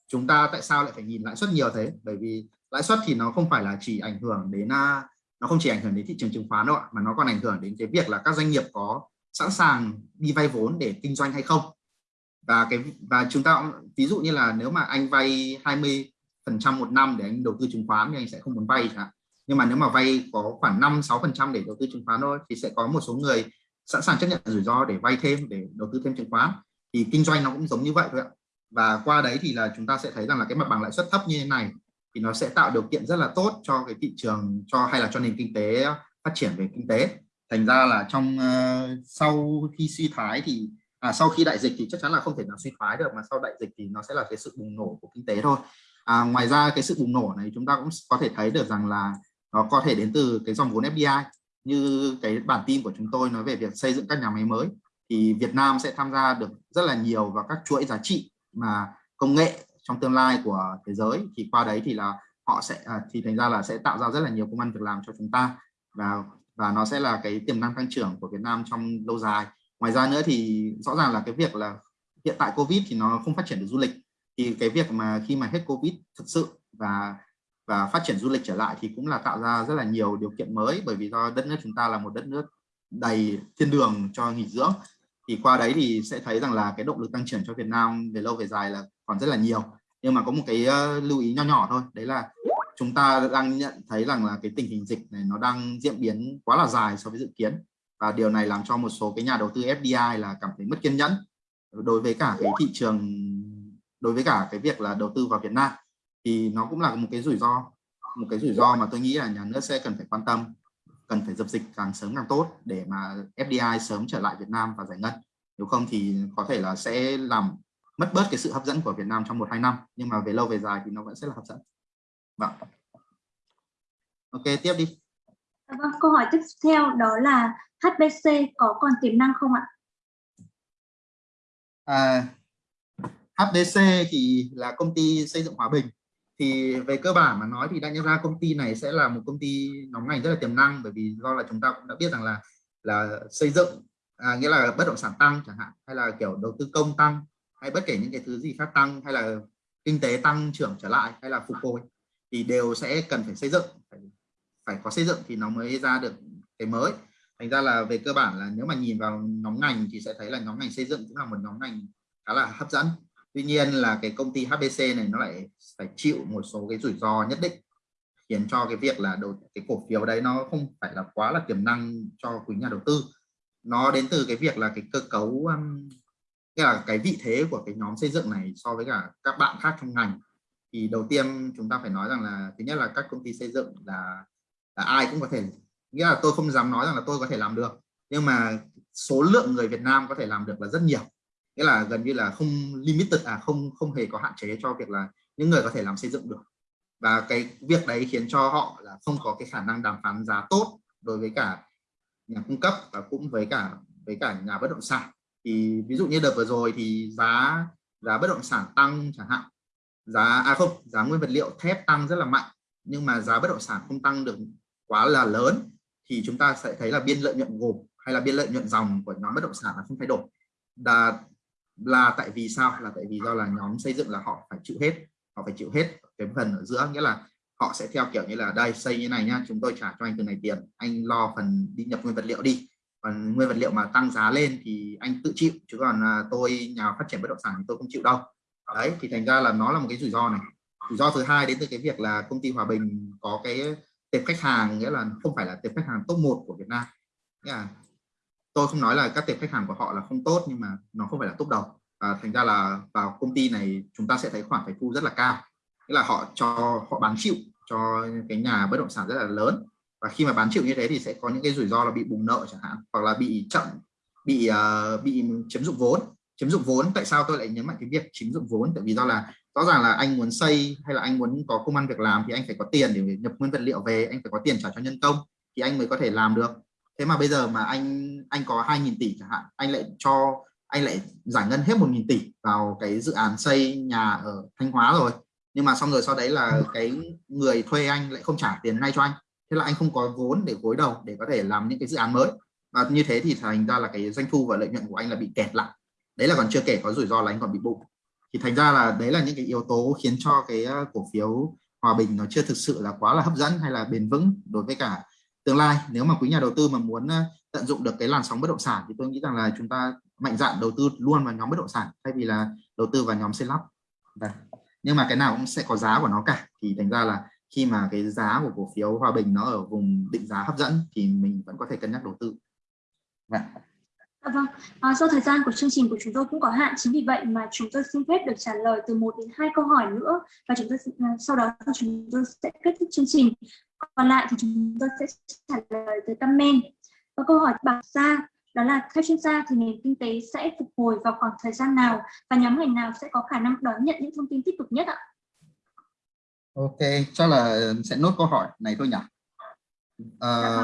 chúng ta tại sao lại phải nhìn lãi suất nhiều thế? Bởi vì lãi suất thì nó không phải là chỉ ảnh hưởng đến à, nó không chỉ ảnh hưởng đến thị trường chứng khoán đâu ạ, mà nó còn ảnh hưởng đến cái việc là các doanh nghiệp có sẵn sàng đi vay vốn để kinh doanh hay không. Và cái và chúng ta ví dụ như là nếu mà anh vay 20 phần trăm một năm để anh đầu tư chứng khoán thì anh sẽ không muốn vay cả nhưng mà nếu mà vay có khoảng 5 6 phần trăm để đầu tư chứng khoán thôi thì sẽ có một số người sẵn sàng chấp nhận rủi ro để vay thêm để đầu tư thêm chứng khoán thì kinh doanh nó cũng giống như vậy thôi ạ và qua đấy thì là chúng ta sẽ thấy rằng là cái mặt bằng lãi suất thấp như thế này thì nó sẽ tạo điều kiện rất là tốt cho cái thị trường cho hay là cho nền kinh tế phát triển về kinh tế. Thành ra là trong uh, sau khi suy thoái thì à, sau khi đại dịch thì chắc chắn là không thể nào suy thoái được mà sau đại dịch thì nó sẽ là cái sự bùng nổ của kinh tế thôi. À, ngoài ra cái sự bùng nổ này chúng ta cũng có thể thấy được rằng là nó có thể đến từ cái dòng vốn FDI như cái bản tin của chúng tôi nói về việc xây dựng các nhà máy mới thì Việt Nam sẽ tham gia được rất là nhiều vào các chuỗi giá trị mà công nghệ trong tương lai của thế giới thì qua đấy thì là họ sẽ à, thì thành ra là sẽ tạo ra rất là nhiều công ăn việc làm cho chúng ta. Và và nó sẽ là cái tiềm năng tăng trưởng của Việt Nam trong lâu dài. Ngoài ra nữa thì rõ ràng là cái việc là hiện tại Covid thì nó không phát triển được du lịch. Thì cái việc mà khi mà hết Covid thực sự và và phát triển du lịch trở lại thì cũng là tạo ra rất là nhiều điều kiện mới bởi vì do đất nước chúng ta là một đất nước đầy thiên đường cho nghỉ dưỡng thì qua đấy thì sẽ thấy rằng là cái động lực tăng trưởng cho Việt Nam về lâu về dài là còn rất là nhiều. Nhưng mà có một cái lưu ý nho nhỏ thôi, đấy là chúng ta đang nhận thấy rằng là cái tình hình dịch này nó đang diễn biến quá là dài so với dự kiến. Và điều này làm cho một số cái nhà đầu tư FDI là cảm thấy mất kiên nhẫn đối với cả cái thị trường, đối với cả cái việc là đầu tư vào Việt Nam. Thì nó cũng là một cái rủi ro, một cái rủi ro mà tôi nghĩ là nhà nước sẽ cần phải quan tâm cần phải dập dịch càng sớm càng tốt để mà FDI sớm trở lại Việt Nam và giải ngân. Nếu không thì có thể là sẽ làm mất bớt cái sự hấp dẫn của Việt Nam trong một hai năm nhưng mà về lâu về dài thì nó vẫn sẽ là hấp dẫn. Vâng. Ok tiếp đi. Vâng câu hỏi tiếp theo đó là HBC có còn tiềm năng không ạ? À, HBC thì là công ty xây dựng Hòa Bình thì về cơ bản mà nói thì đã nhận ra công ty này sẽ là một công ty nhóm ngành rất là tiềm năng bởi vì do là chúng ta cũng đã biết rằng là là xây dựng à, nghĩa là bất động sản tăng chẳng hạn hay là kiểu đầu tư công tăng hay bất kể những cái thứ gì khác tăng hay là kinh tế tăng trưởng trở lại hay là phục hồi thì đều sẽ cần phải xây dựng phải, phải có xây dựng thì nó mới ra được cái mới. Thành ra là về cơ bản là nếu mà nhìn vào nhóm ngành thì sẽ thấy là nhóm ngành xây dựng cũng là một nhóm ngành khá là hấp dẫn tuy nhiên là cái công ty HBC này nó lại phải chịu một số cái rủi ro nhất định khiến cho cái việc là đầu cái cổ phiếu đấy nó không phải là quá là tiềm năng cho quý nhà đầu tư. Nó đến từ cái việc là cái cơ cấu um, nghĩa là cái vị thế của cái nhóm xây dựng này so với cả các bạn khác trong ngành. Thì đầu tiên chúng ta phải nói rằng là thứ nhất là các công ty xây dựng là là ai cũng có thể nghĩa là tôi không dám nói rằng là tôi có thể làm được nhưng mà số lượng người Việt Nam có thể làm được là rất nhiều nghĩa là gần như là không limited à không không hề có hạn chế cho việc là những người có thể làm xây dựng được. Và cái việc đấy khiến cho họ là không có cái khả năng đàm phán giá tốt đối với cả nhà cung cấp và cũng với cả với cả nhà bất động sản. Thì ví dụ như đợt vừa rồi thì giá giá bất động sản tăng chẳng hạn. Giá à không, giá nguyên vật liệu thép tăng rất là mạnh, nhưng mà giá bất động sản không tăng được quá là lớn thì chúng ta sẽ thấy là biên lợi nhuận gộp hay là biên lợi nhuận dòng của nhóm bất động sản là không thay đổi. Là là tại vì sao? Là tại vì do là nhóm xây dựng là họ phải chịu hết, họ phải chịu hết cái phần ở giữa. Nghĩa là họ sẽ theo kiểu như là, đây, xây như này nhá, chúng tôi trả cho anh từ này tiền, anh lo phần đi nhập nguyên vật liệu đi. Còn nguyên vật liệu mà tăng giá lên thì anh tự chịu, chứ còn à, tôi, nhà phát triển bất động sản thì tôi không chịu đâu. Đấy, thì thành ra là nó là một cái rủi ro này. Rủi ro thứ hai đến từ cái việc là công ty Hòa Bình có cái tệp khách hàng, nghĩa là không phải là tệp khách hàng top 1 của Việt Nam. Nghĩa là tôi không nói là các tệp khách hàng của họ là không tốt nhưng mà nó không phải là tốt đầu. Và thành ra là vào công ty này chúng ta sẽ thấy khoản phải thu rất là cao. Nghĩa là họ cho họ bán chịu cho cái nhà bất động sản rất là lớn. Và khi mà bán chịu như thế thì sẽ có những cái rủi ro là bị bùng nợ chẳng hạn hoặc là bị chậm bị uh, bị chiếm dụng vốn. Chiếm dụng vốn tại sao tôi lại nhấn mạnh cái việc chiếm dụng vốn? Tại vì do là rõ ràng là anh muốn xây hay là anh muốn có công ăn việc làm thì anh phải có tiền để nhập nguyên vật liệu về anh phải có tiền trả cho nhân công thì anh mới có thể làm được thế mà bây giờ mà anh anh có 2.000 tỷ chẳng hạn anh lại cho anh lại giải ngân hết 1.000 tỷ vào cái dự án xây nhà ở Thanh Hóa rồi. Nhưng mà xong rồi sau đấy là cái người thuê anh lại không trả tiền ngay cho anh. Thế là anh không có vốn để gối đầu để có thể làm những cái dự án mới. Và như thế thì thành ra là cái doanh thu và lợi nhuận của anh là bị kẹt lại. Đấy là còn chưa kể có rủi ro là anh còn bị bụng thì thành ra là đấy là những cái yếu tố khiến cho cái ờ, cổ phiếu hòa bình nó chưa thực sự là quá là hấp dẫn hay là bền vững đối với cả tương lai. Nếu mà quý nhà đầu tư mà muốn tận dụng được cái làn sóng bất động sản thì tôi nghĩ rằng là chúng ta mạnh dạn đầu tư luôn vào nhóm bất động sản, thay vì là đầu tư vào nhóm xây lắp. Vâng. Nhưng mà cái nào cũng sẽ có giá của nó cả. Thì thành ra là khi mà cái giá của cổ phiếu hòa bình nó ở vùng định giá hấp dẫn thì mình vẫn có thể cân nhắc đầu tư. Vâng. À, vâng, à, do thời gian của chương trình của chúng tôi cũng có hạn, chính vì vậy mà chúng tôi xin phép được trả lời từ một đến hai câu hỏi nữa và chúng tôi à, sau đó chúng tôi sẽ kết thúc chương trình. Còn lại thì chúng tôi sẽ trả lời từ comment. Và câu hỏi bảo ra đó là theo chuyên gia thì nền kinh tế sẽ phục hồi vào khoảng thời gian nào và nhóm ngành nào sẽ có khả năng đón nhận những thông tin tích cực nhất ạ? Ok, cho là sẽ nốt câu hỏi này thôi nhỉ. À,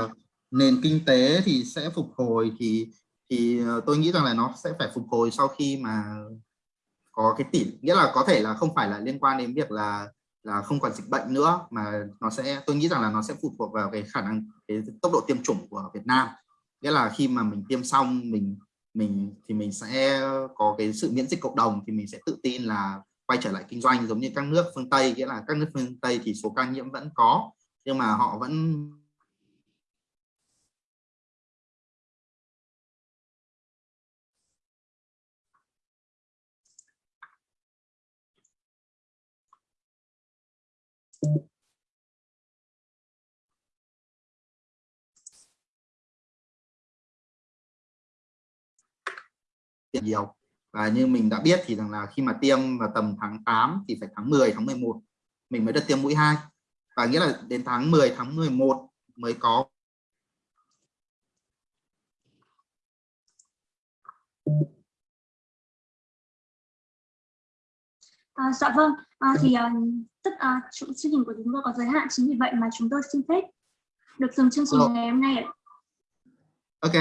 nền kinh tế thì sẽ phục hồi thì thì ờ, tôi nghĩ rằng là nó sẽ phải phục hồi sau khi mà có cái tỷ, nghĩa là có thể là không phải là liên quan đến việc là là không còn dịch bệnh nữa, mà nó sẽ, tôi nghĩ rằng là nó sẽ phụ thuộc vào cái khả năng, cái tốc độ tiêm chủng của Việt Nam. Nghĩa là khi mà mình tiêm xong, mình mình thì mình sẽ có cái sự miễn dịch cộng đồng, thì mình sẽ tự tin là quay trở lại kinh doanh giống như các nước phương Tây. Nghĩa là các nước phương Tây thì số ca nhiễm vẫn có, nhưng mà họ vẫn nhiều. Và như mình đã biết thì rằng là khi mà tiêm vào tầm tháng 8 thì phải tháng 10 tháng 11 mình mới được tiêm mũi 2 và nghĩa là đến tháng 10 tháng 11 mới có À, dạ vâng, à, thì uh, tất à, chương trình của chúng tôi có giới hạn chính vì vậy mà chúng tôi xin phép được dừng chương trình Ồ. ngày hôm nay ạ. ok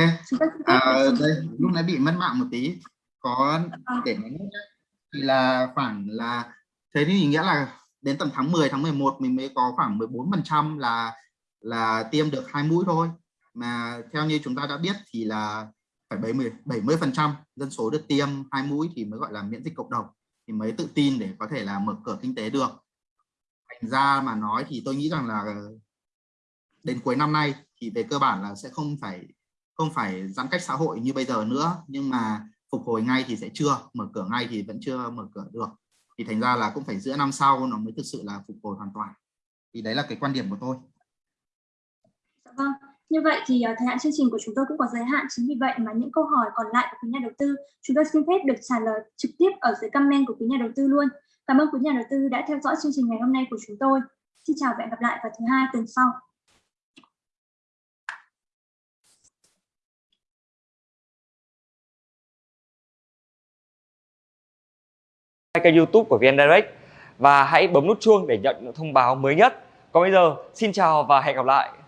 à, đây lúc nãy bị mất mạng một tí có À. để nói nhé. thì là khoảng là thế thì nghĩa là đến tầm tháng 10 tháng 11 mình mới có khoảng 14 phần trăm là là tiêm được hai mũi thôi mà theo như chúng ta đã biết thì là phải 70 70 phần trăm dân số được tiêm hai mũi thì mới gọi là miễn dịch cộng đồng thì mới tự tin để có thể là mở cửa kinh tế được. Thành ra mà nói thì tôi nghĩ rằng là đến cuối năm nay thì về cơ bản là sẽ không phải không phải giãn cách xã hội như bây giờ nữa nhưng mà phục hồi ngay thì sẽ chưa mở cửa ngay thì vẫn chưa mở cửa được. Thì thành ra là cũng phải giữa năm sau nó mới thực sự là phục hồi hoàn toàn. Thì đấy là cái quan điểm của tôi. Dạ vâng, như vậy thì uh, thời hạn chương trình của chúng tôi cũng có giới hạn chính vì vậy mà những câu hỏi còn lại của quý nhà đầu tư chúng tôi xin phép được trả lời trực tiếp ở dưới comment của quý nhà đầu tư luôn. Cảm ơn quý nhà đầu tư đã theo dõi chương trình ngày hôm nay của chúng tôi. Xin chào và hẹn gặp lại vào thứ hai tuần sau. kênh youtube của VN Direct và hãy bấm nút chuông để nhận những thông báo mới nhất. Còn bây giờ, xin chào và hẹn gặp lại.